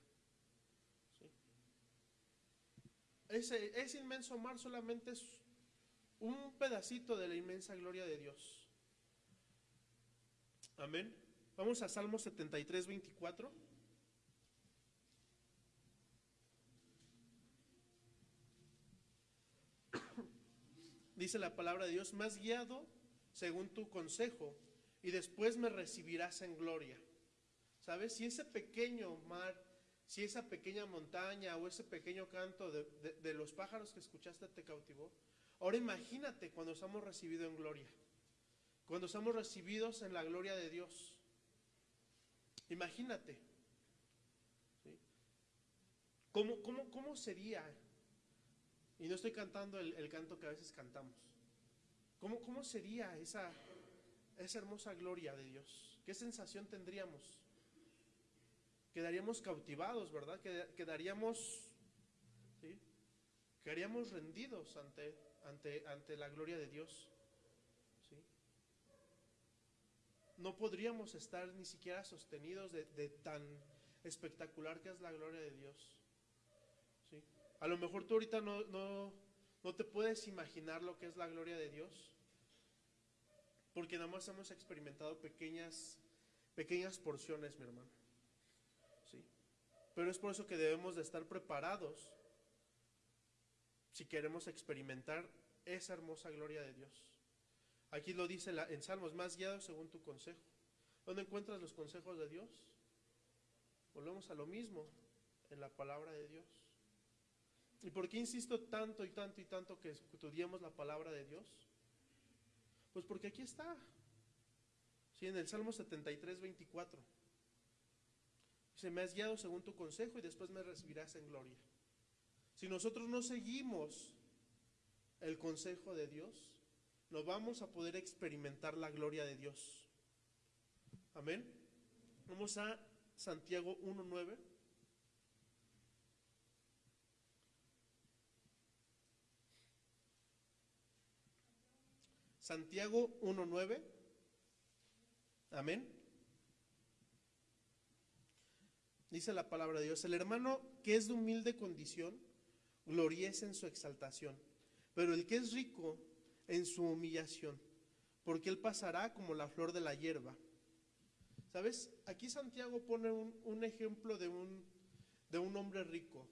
Speaker 5: Ese, ese inmenso mar solamente es un pedacito de la inmensa gloria de Dios. Amén. Vamos a Salmo 73, 24. Dice la palabra de Dios, has guiado según tu consejo y después me recibirás en gloria. ¿Sabes? Si ese pequeño mar, si esa pequeña montaña o ese pequeño canto de, de- los pájaros que escuchaste te cautivó, ahora imagínate cuando somos recibidos en gloria, cuando somos recibidos en la gloria de Dios. Imagínate. ¿sí? ¿Cómo, cómo, cómo sería? Y no estoy cantando el, el canto que a veces cantamos. ¿Cómo, cómo sería esa, esa hermosa gloria de Dios? ¿Qué sensación tendríamos? Quedaríamos cautivados, ¿verdad? Qued- Quedaríamos, ¿sí? Quedaríamos rendidos ante, ante, ante la gloria de Dios. ¿sí? No podríamos estar ni siquiera sostenidos de, de tan espectacular que es la gloria de Dios. ¿sí? A lo mejor tú ahorita no, no, no te puedes imaginar lo que es la gloria de Dios, porque nada más hemos experimentado pequeñas, pequeñas porciones, mi hermano. ¿sí? Pero es por eso que debemos de estar preparados si queremos experimentar esa hermosa gloria de Dios. Aquí lo dice en Salmos, más guiados según tu consejo. ¿Dónde encuentras los consejos de Dios? Volvemos a lo mismo, en la palabra de Dios. ¿Y por qué insisto tanto y tanto y tanto que estudiemos la palabra de Dios? Pues porque aquí está. Sí, en el Salmo 73, 24. Dice, me has guiado según tu consejo y después me recibirás en gloria. Si nosotros no seguimos el consejo de Dios, no vamos a poder experimentar la gloria de Dios. Amén. Vamos a Santiago 1.9. Santiago 1.9. Amén. Dice la palabra de Dios, el hermano que es de humilde condición, gloriece en su exaltación, pero el que es rico en su humillación, porque él pasará como la flor de la hierba. ¿Sabes? Aquí Santiago pone un, ejemplo de un, de un hombre rico.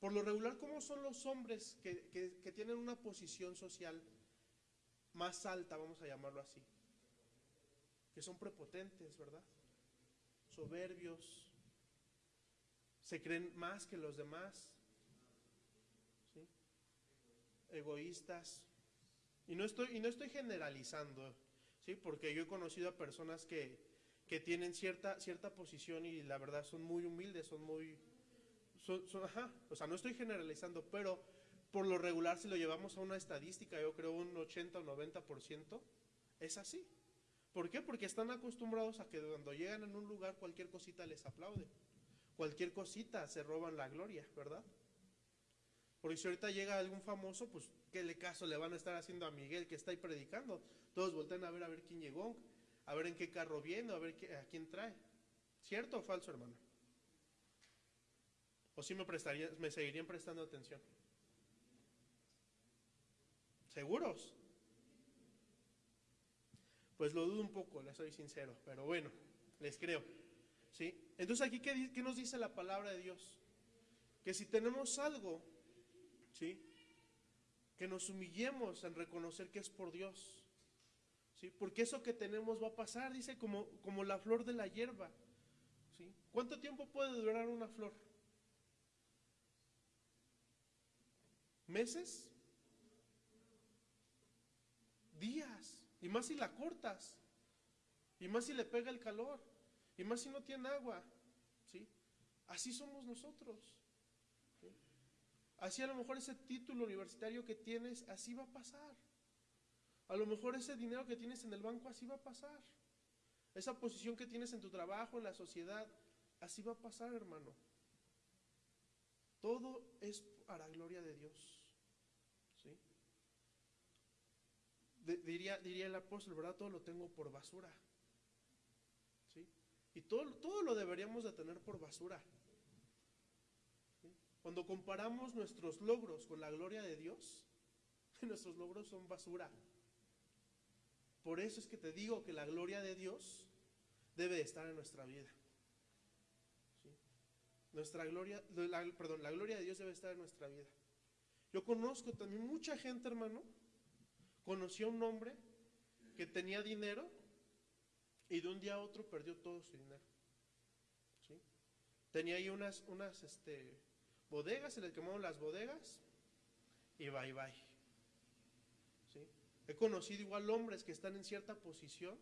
Speaker 5: Por lo regular, ¿cómo son los hombres que, que- que tienen una posición social más alta, vamos a llamarlo así? Que son prepotentes, ¿verdad? Soberbios, se creen más que los demás, egoístas. Y no estoy, y no estoy generalizando, ¿sí? porque yo he conocido a personas que, que tienen cierta, cierta posición y la verdad son muy humildes, son muy... Ajá, o sea, no estoy generalizando, pero por lo regular si lo llevamos a una estadística, yo creo un 80 o 90%, es así. ¿Por qué? Porque están acostumbrados a que cuando llegan en un lugar cualquier cosita les aplaude. Cualquier cosita se roban la gloria, ¿verdad? Porque si ahorita llega algún famoso, pues qué le caso le van a estar haciendo a Miguel que está ahí predicando. Todos voltean a ver a ver quién llegó, a ver en qué carro viene, a ver qué- a quién trae. ¿Cierto o falso, hermano? ¿O si me prestaría, me seguirían prestando atención? ¿Seguros? Pues lo dudo un poco, les soy sincero, pero bueno, les creo. ¿Sí? Entonces aquí, ¿qué, nos dice la palabra de Dios? Que si tenemos algo, ¿sí? Que nos humillemos en reconocer que es por Dios. ¿Sí? Porque eso que tenemos va a pasar, dice, como, como la flor de la hierba. ¿Sí? ¿Cuánto tiempo puede durar una flor? ¿Meses? Días. Y más si la cortas. Y más si le pega el calor. Y más si no tiene agua. ¿Sí? Así somos nosotros. ¿sí? Así a lo mejor ese título universitario que tienes, así va a pasar. A lo mejor ese dinero que tienes en el banco, así va a pasar. Esa posición que tienes en tu trabajo, en la sociedad, así va a pasar, hermano. Todo es para gloria de Dios. ¿sí? Diría, diría el apóstol, ¿verdad? Todo lo tengo por basura. ¿sí? Y todo, todo lo deberíamos de tener por basura. Cuando comparamos nuestros logros con la gloria de Dios, nuestros logros son basura. Por eso es que te digo que la gloria de Dios debe de estar en nuestra vida. ¿sí? Nuestra gloria, perdón, la gloria de Dios debe estar en nuestra vida. Yo conozco también mucha gente, hermano. Conocí a un hombre que tenía dinero y de un día a otro perdió todo su dinero. Tenía ahí unas, este, bodegas, se le quemaron las bodegas y bye bye. He conocido igual hombres que están en cierta posición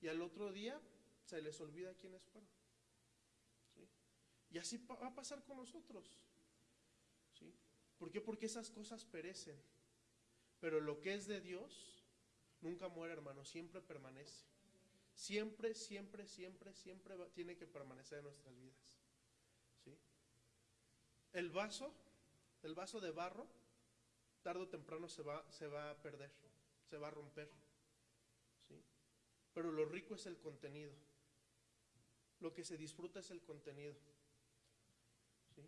Speaker 5: y al otro día se les olvida quiénes fueron. Y así va a pasar con nosotros. ¿sí? ¿Por qué? Porque esas cosas perecen. Pero lo que es de Dios nunca muere, hermano, siempre permanece. Siempre, siempre, siempre, siempre va- tiene que permanecer en nuestras vidas. ¿sí? El vaso, el vaso de barro, tarde o temprano se va, se va a perder, se va a romper. ¿sí? Pero lo rico es el contenido. Lo que se disfruta es el contenido. ¿sí?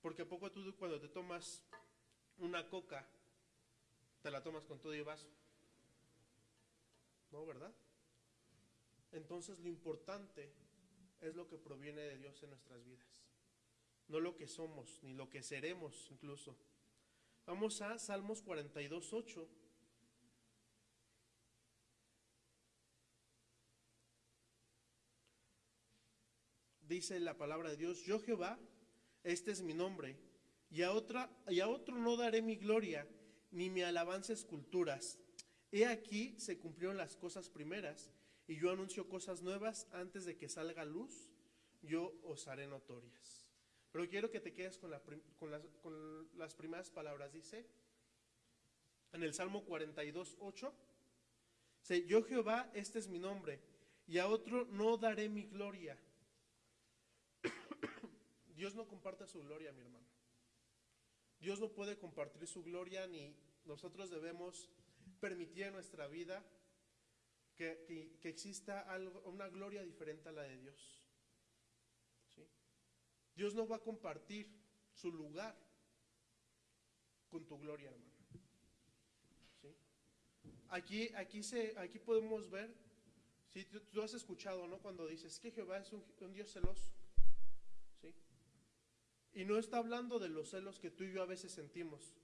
Speaker 5: Porque a poco tú cuando te tomas una coca, te la tomas con todo y vaso. ¿No, verdad? Entonces lo importante es lo que proviene de Dios en nuestras vidas. No lo que somos, ni lo que seremos incluso. Vamos a Salmos 42, 8. Dice la palabra de Dios, yo Jehová, este es mi nombre, y a, otra, y a otro no daré mi gloria, ni mi alabanza esculturas. He aquí se cumplieron las cosas primeras, y yo anuncio cosas nuevas antes de que salga luz, yo os haré notorias. Pero quiero que te quedes con, la las primeras palabras. Dice en el Salmo 42, 8, dice, yo Jehová, este es mi nombre, y a otro no daré mi gloria. Dios no comparte su gloria, mi hermano. Dios no puede compartir su gloria ni nosotros debemos permitir en nuestra vida que, que- exista algo, una gloria diferente a la de Dios. ¿Sí? Dios no va a compartir su lugar con tu gloria, hermano. ¿Sí? Aquí, aquí, se, aquí podemos ver, si tú, has escuchado, ¿no? Cuando dices que Jehová es un Dios celoso. Y no está hablando de los celos que tú y yo a veces sentimos.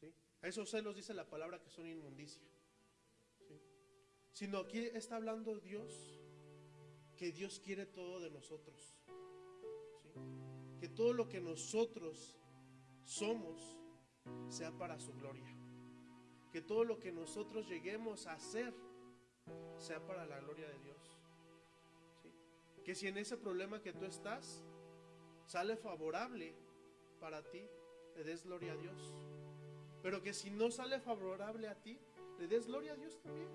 Speaker 5: ¿sí? Esos celos dice la palabra que son inmundicia. ¿sí? Sino aquí está hablando Dios que Dios quiere todo de nosotros. ¿sí? Que todo lo que nosotros somos sea para su gloria. Que todo lo que nosotros lleguemos a hacer sea para la gloria de Dios. Que si en ese problema que tú estás sale favorable para ti, le des gloria a Dios. Pero que si no sale favorable a ti, le des gloria a Dios también.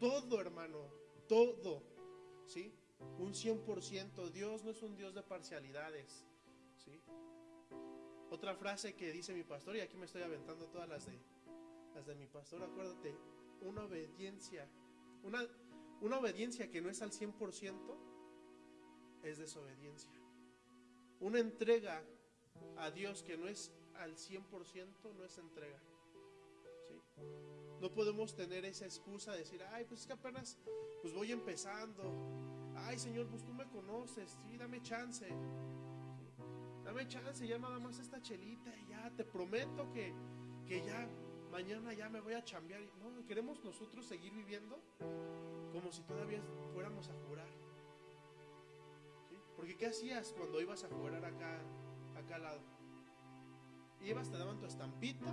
Speaker 5: Todo, hermano, todo. ¿Sí? Un 100%. Dios no es un Dios de parcialidades. ¿Sí? Otra frase que dice mi pastor, y aquí me estoy aventando todas las de, las de mi pastor, acuérdate, una obediencia, una, una obediencia que no es al 100% es desobediencia. Una entrega a Dios que no es al 100% no es entrega. No podemos tener esa excusa de decir, ay, pues es que apenas pues voy empezando. Ay, Señor, pues tú me conoces, sí, dame chance. ¿sí? Dame chance, ya nada más esta chelita y ya te prometo que, que ya mañana ya me voy a chambear. No, queremos nosotros seguir viviendo como si todavía fuéramos a jurar. Porque ¿qué hacías cuando ibas a jurar acá, acá al lado? Ibas, te daban tu estampita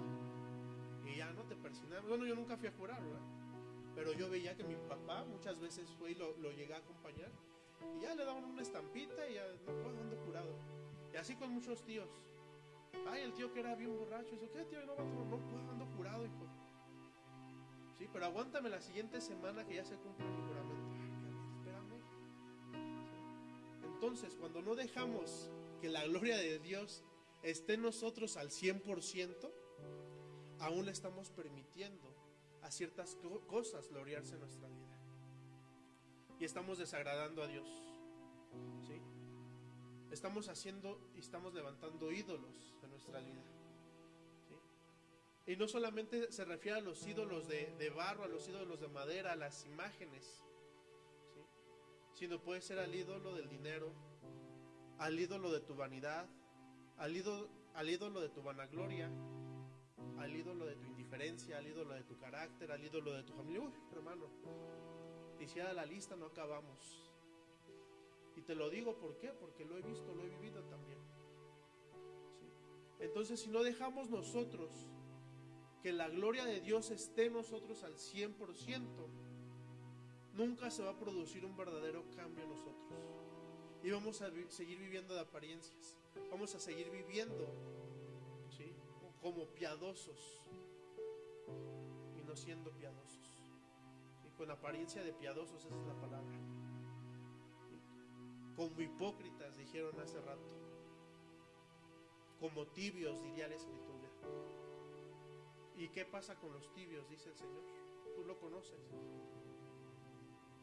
Speaker 5: y ya no te persignaban. Bueno, yo nunca fui a jurar, ¿verdad? Pero yo veía que mi papá muchas veces fue y lo, lo llegué a acompañar y ya le daban una estampita y ya no puedo ando jurado. Y así con muchos tíos. Ay, el tío que era bien borracho. Eso, ¿qué tío? No, no puedo, ando jurado, hijo. Sí, pero aguántame la siguiente semana que ya se cumple mi juramento. Entonces, cuando no dejamos que la gloria de Dios esté en nosotros al 100%, aún estamos permitiendo a ciertas co- cosas gloriarse en nuestra vida. Y estamos desagradando a Dios. ¿Sí? Estamos haciendo y estamos levantando ídolos en nuestra vida. Y no solamente se refiere a los ídolos de, de barro, a los ídolos de madera, a las imágenes. Sino puede ser al ídolo del dinero, al ídolo de tu vanidad, al ídolo, de tu vanagloria, al ídolo de tu indiferencia, al ídolo de tu carácter, al ídolo de tu familia. Uy, hermano, hiciera la lista no acabamos. Y te lo digo ¿por qué? Porque lo he visto, lo he vivido también. Entonces, si no dejamos nosotros que la gloria de Dios esté en nosotros al 100%, nunca se va a producir un verdadero cambio en nosotros. Y vamos a seguir viviendo de apariencias. Vamos a seguir viviendo ¿sí? como piadosos y no siendo piadosos. ¿sí? Con apariencia de piadosos, esa es la palabra como hipócritas, dijeron hace rato, como tibios, diría la escritura. ¿Y qué pasa con los tibios? Dice el Señor. Tú lo conoces.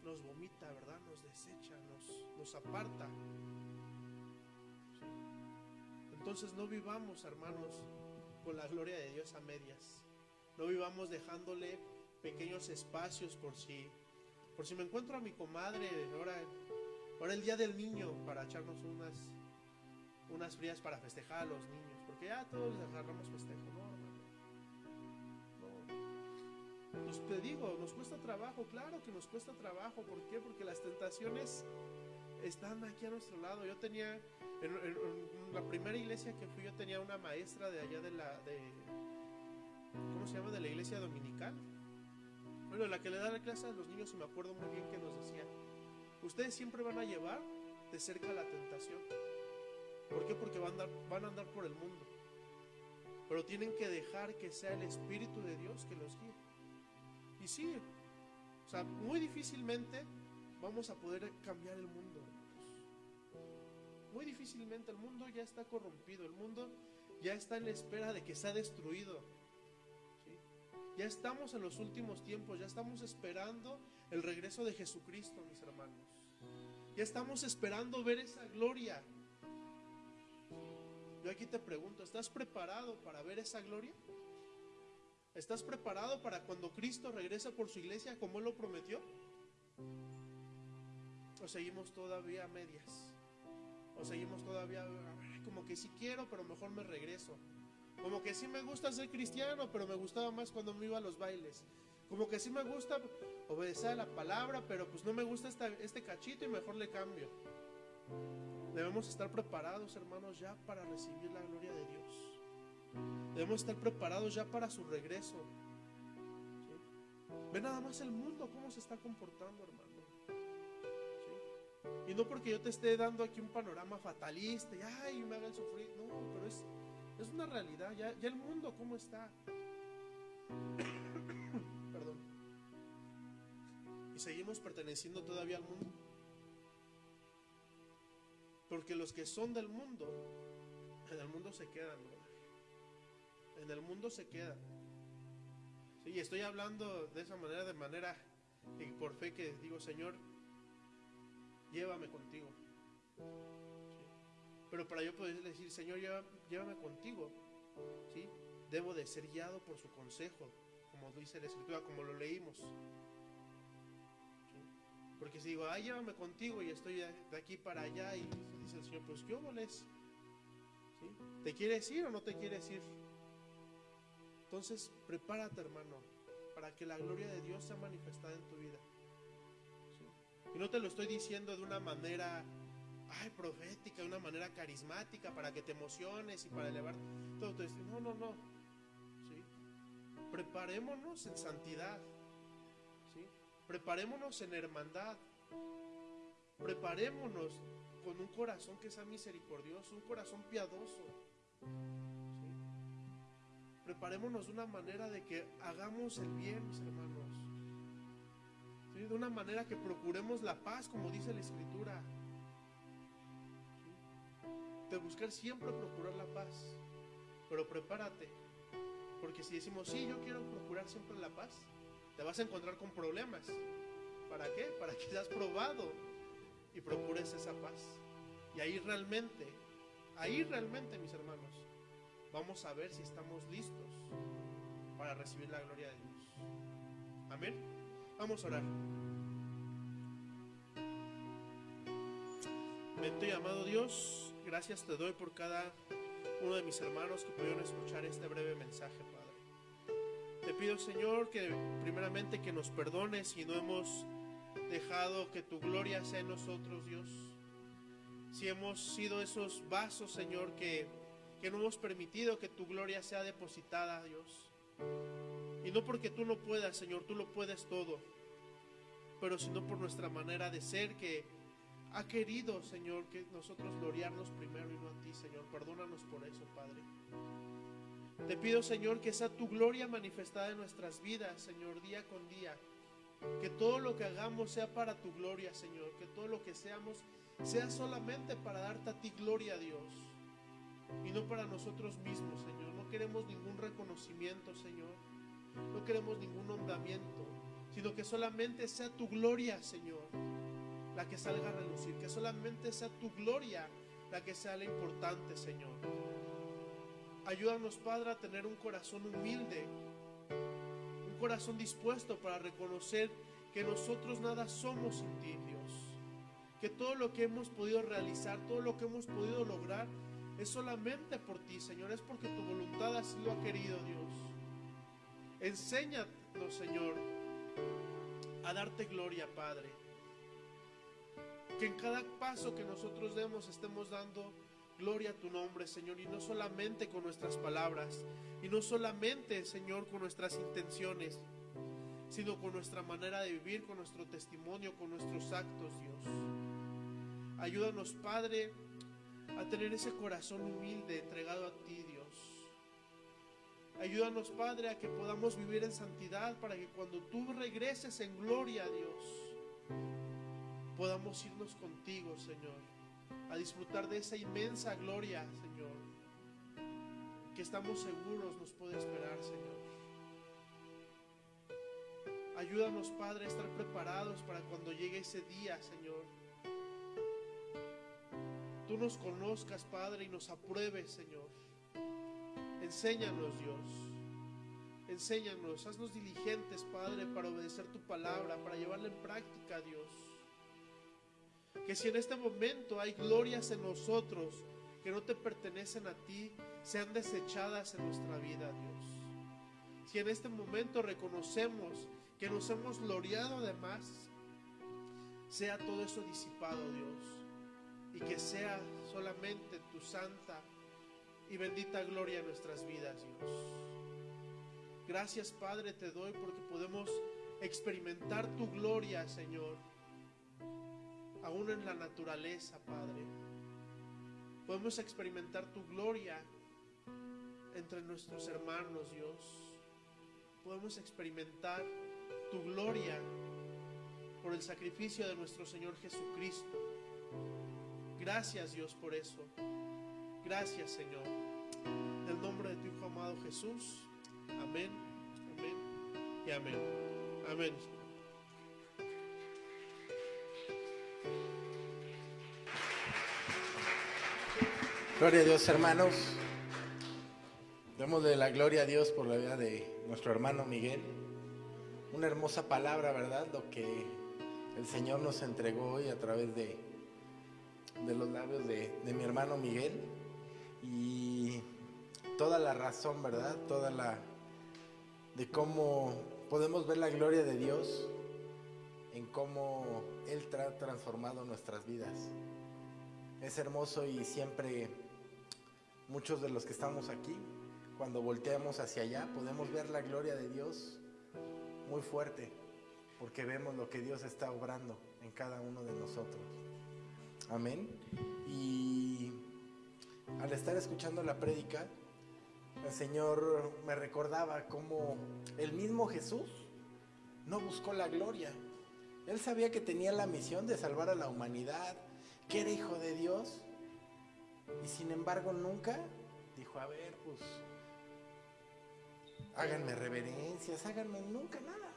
Speaker 5: Nos vomita, ¿verdad? Nos desecha, nos, nos aparta. Entonces no vivamos, hermanos, con la gloria de Dios a medias. No vivamos dejándole pequeños espacios por si, por si me encuentro a mi comadre ahora Ahora el día del niño para echarnos unas unas frías para festejar a los niños, porque ya todos agarramos festejo, no, hermano. No. Pues te digo, nos cuesta trabajo, claro que nos cuesta trabajo, ¿por qué? Porque las tentaciones están aquí a nuestro lado. Yo tenía en, en- en la primera iglesia que fui, yo tenía una maestra de allá de la de ¿cómo se llama? de la iglesia dominical. Bueno, la que le da la clase a los niños, y me acuerdo muy bien que nos decía, ustedes siempre van a llevar de cerca la tentación. ¿Por qué? Porque van a, andar, van a andar por el mundo. Pero tienen que dejar que sea el Espíritu de Dios que los guíe. Y sí, o sea, muy difícilmente vamos a poder cambiar el mundo. Muy difícilmente el mundo ya está corrompido, el mundo ya está en la espera de que sea destruido. Ya estamos en los últimos tiempos, ya estamos esperando el regreso de Jesucristo, mis hermanos. Ya estamos esperando ver esa gloria. Yo aquí te pregunto, ¿estás preparado para ver esa gloria? ¿Estás preparado para cuando Cristo regrese por su iglesia como Él lo prometió? ¿O seguimos todavía a medias? ¿O seguimos todavía como que sí quiero, pero mejor me regreso? Como que sí me gusta ser cristiano, pero me gustaba más cuando me iba a los bailes. Como que sí me gusta obedecer a la palabra, pero pues no me gusta este cachito y mejor le cambio. Debemos estar preparados, hermanos, ya para recibir la gloria de Dios. Debemos estar preparados ya para su regreso. Ve nada más el mundo cómo se está comportando, hermano. Y no porque yo te esté dando aquí un panorama fatalista y ay, me hagan sufrir. No, pero es, es una realidad. Ya, el mundo cómo está. Perdón. Y seguimos perteneciendo todavía al mundo. Porque los que son del mundo, en el mundo se quedan, En el mundo se quedan. Sí, estoy hablando de esa manera, de manera y por fe que digo, Señor, llévame contigo. Pero para yo poder decir, Señor, llévame, contigo, ¿sí? debo de ser guiado por su consejo, como dice la Escritura, como lo leímos. Porque si digo, ay, llévame contigo y estoy de aquí para allá y dice el Señor, pues ¿qué? ¿Sí? ¿Te quieres ir o no te quieres ir? Entonces, prepárate, hermano, para que la gloria de Dios sea manifestada en tu vida. Y no te lo estoy diciendo de una manera, ay, profética, de una manera carismática, para que te emociones y para elevar todo. No, no, no. ¿Sí? Preparémonos en santidad. Preparémonos en hermandad. Preparémonos con un corazón que sea misericordioso, un corazón piadoso. Preparémonos de una manera de que hagamos el bien, mis hermanos. De una manera que procuremos la paz, como dice la Escritura. De buscar siempre procurar la paz. Pero prepárate. Porque si decimos, sí, yo quiero procurar siempre la paz, te vas a encontrar con problemas. ¿Para qué? Para que seas probado y procures esa paz. Y ahí realmente, ahí realmente, mis hermanos, vamos a ver si estamos listos para recibir la gloria de Dios. Amén. Vamos a orar. Y amado Dios, gracias te doy por cada uno de mis hermanos que pudieron escuchar este breve mensaje, Padre. Te pido, Señor, que primeramente que nos perdones si no hemos dejado que tu gloria sea en nosotros, Dios. Si hemos sido esos vasos, Señor, que, que no hemos permitido que tu gloria sea depositada, Dios. Y no porque tú no puedas, Señor, tú lo puedes todo, pero sino por nuestra manera de ser que ha querido, Señor, que nosotros gloriarnos primero y no a ti, Señor. Perdónanos por eso, Padre. Te pido, Señor, que sea tu gloria manifestada en nuestras vidas, Señor, día con día. Que todo lo que hagamos sea para tu gloria, Señor. Que todo lo que seamos sea solamente para darte a ti gloria, Dios. Y no para nosotros mismos, Señor. No queremos ningún reconocimiento, Señor. No queremos ningún nombramiento. Sino que solamente sea tu gloria, Señor, la que salga a relucir. Que solamente sea tu gloria la que sea la importante, Señor. Ayúdanos, Padre, a tener un corazón humilde, un corazón dispuesto para reconocer que nosotros nada somos sin ti, Dios. Que todo lo que hemos podido realizar, todo lo que hemos podido lograr, es solamente por ti, Señor. Es porque tu voluntad así lo ha querido, Dios. Enséñanos, Señor, a darte gloria, Padre. Que en cada paso que nosotros demos estemos dando Gloria a tu nombre, Señor, y no solamente con nuestras palabras, y no solamente, Señor, con nuestras intenciones, sino con nuestra manera de vivir, con nuestro testimonio, con nuestros actos, Dios. Ayúdanos, Padre, a tener ese corazón humilde, entregado a ti, Dios. Ayúdanos, Padre, a que podamos vivir en santidad para que cuando tú regreses en gloria, Dios, podamos irnos contigo, Señor a disfrutar de esa inmensa gloria, Señor, que estamos seguros nos puede esperar, Señor. Ayúdanos, Padre, a estar preparados para cuando llegue ese día, Señor. Tú nos conozcas, Padre, y nos apruebes, Señor. Enséñanos, Dios. Enséñanos, haznos diligentes, Padre, para obedecer tu palabra, para llevarla en práctica, Dios. Que si en este momento hay glorias en nosotros que no te pertenecen a ti, sean desechadas en nuestra vida, Dios. Si en este momento reconocemos que nos hemos gloriado además, sea todo eso disipado, Dios. Y que sea solamente tu santa y bendita gloria en nuestras vidas, Dios. Gracias, Padre, te doy porque podemos experimentar tu gloria, Señor aún en la naturaleza, Padre. Podemos experimentar tu gloria entre nuestros hermanos, Dios. Podemos experimentar tu gloria por el sacrificio de nuestro Señor Jesucristo. Gracias, Dios, por eso. Gracias, Señor. En el nombre de tu Hijo amado Jesús. Amén, amén y amén. Amén.
Speaker 2: Gloria a Dios, hermanos. Demos de la gloria a Dios por la vida de nuestro hermano Miguel. Una hermosa palabra, ¿verdad? Lo que el Señor nos entregó hoy a través de, de los labios de, de mi hermano Miguel. Y toda la razón, ¿verdad? Toda la... de cómo podemos ver la gloria de Dios en cómo Él ha transformado nuestras vidas. Es hermoso y siempre muchos de los que estamos aquí, cuando volteamos hacia allá, podemos ver la gloria de Dios muy fuerte, porque vemos lo que Dios está obrando en cada uno de nosotros. Amén. Y al estar escuchando la prédica, el Señor me recordaba cómo el mismo Jesús no buscó la gloria. Él sabía que tenía la misión de salvar a la humanidad, que era hijo de Dios, y sin embargo nunca dijo, a ver, pues, háganme reverencias, háganme nunca nada.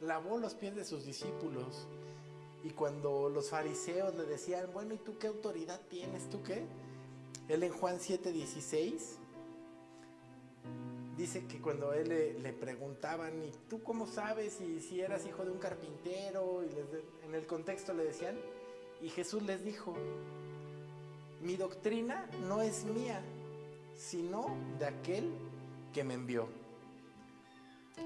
Speaker 2: Lavó los pies de sus discípulos. Y cuando los fariseos le decían, bueno, ¿y tú qué autoridad tienes? ¿Tú qué? Él en Juan 7:16 dice que cuando él le, le, preguntaban, ¿y tú cómo sabes si, si eras hijo de un carpintero? Y en el contexto le decían, y Jesús les dijo, mi doctrina no es mía, sino de aquel que me envió.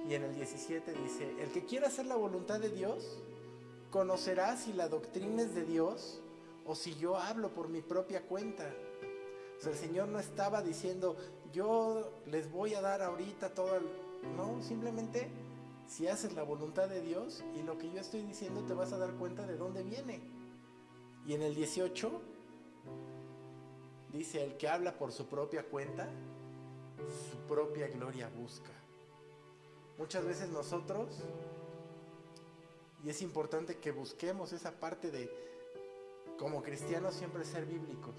Speaker 2: Y en el 17 dice, el que quiera hacer la voluntad de Dios, conocerá si la doctrina es de Dios o si yo hablo por mi propia cuenta. O sea, el Señor no estaba diciendo, yo les voy a dar ahorita todo el... No, simplemente si haces la voluntad de Dios y lo que yo estoy diciendo te vas a dar cuenta de dónde viene. Y en el 18 dice, el que habla por su propia cuenta, su propia gloria busca. Muchas veces nosotros, y es importante que busquemos esa parte de, como cristianos, siempre ser bíblicos.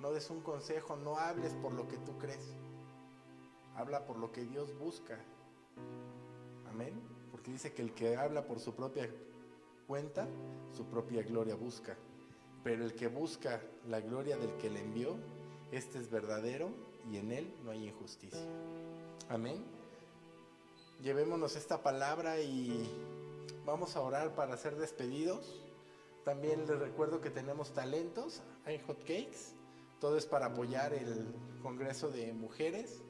Speaker 2: No des un consejo, no hables por lo que tú crees. Habla por lo que Dios busca. Amén. Porque dice que el que habla por su propia cuenta, su propia gloria busca. Pero el que busca la gloria del que le envió, este es verdadero y en él no hay injusticia. Amén. Llevémonos esta palabra y vamos a orar para ser despedidos. También les recuerdo que tenemos talentos, hay hot cakes, todo es para apoyar el Congreso de Mujeres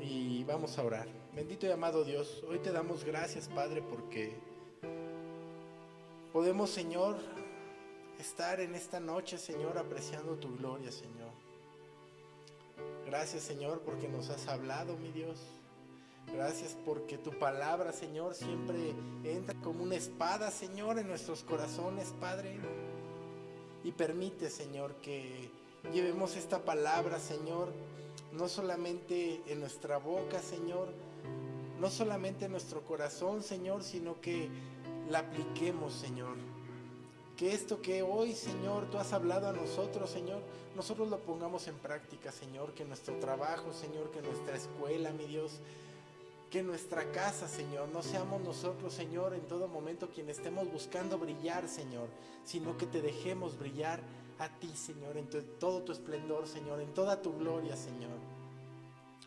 Speaker 2: y vamos a orar. Bendito y amado Dios, hoy te damos gracias Padre porque podemos Señor estar en esta noche Señor apreciando tu gloria Señor. Gracias Señor porque nos has hablado mi Dios. Gracias porque tu palabra, Señor, siempre entra como una espada, Señor, en nuestros corazones, Padre. Y permite, Señor, que llevemos esta palabra, Señor, no solamente en nuestra boca, Señor, no solamente en nuestro corazón, Señor, sino que la apliquemos, Señor. Que esto que hoy, Señor, tú has hablado a nosotros, Señor, nosotros lo pongamos en práctica, Señor, que nuestro trabajo, Señor, que nuestra escuela, mi Dios, Que nuestra casa, Señor, no seamos nosotros, Señor, en todo momento quien estemos buscando brillar, Señor, sino que te dejemos brillar a ti, Señor, en todo tu esplendor, Señor, en toda tu gloria, Señor.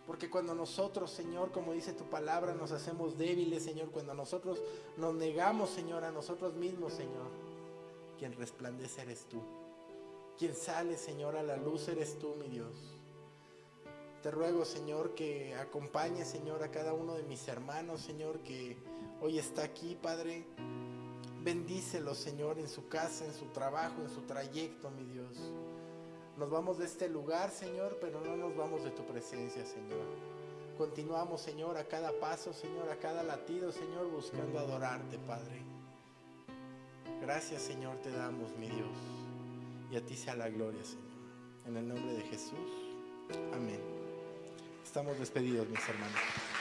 Speaker 2: Porque cuando nosotros, Señor, como dice tu palabra, nos hacemos débiles, Señor, cuando nosotros nos negamos, Señor, a nosotros mismos, Señor, quien resplandece eres tú. Quien sale, Señor, a la luz eres tú, mi Dios. Te ruego, Señor, que acompañe, Señor, a cada uno de mis hermanos, Señor, que hoy está aquí, Padre. Bendícelo, Señor, en su casa, en su trabajo, en su trayecto, mi Dios. Nos vamos de este lugar, Señor, pero no nos vamos de tu presencia, Señor. Continuamos, Señor, a cada paso, Señor, a cada latido, Señor, buscando adorarte, Padre. Gracias, Señor, te damos, mi Dios. Y a ti sea la gloria, Señor. En el nombre de Jesús. Amén. Estamos despedidos, mis hermanos.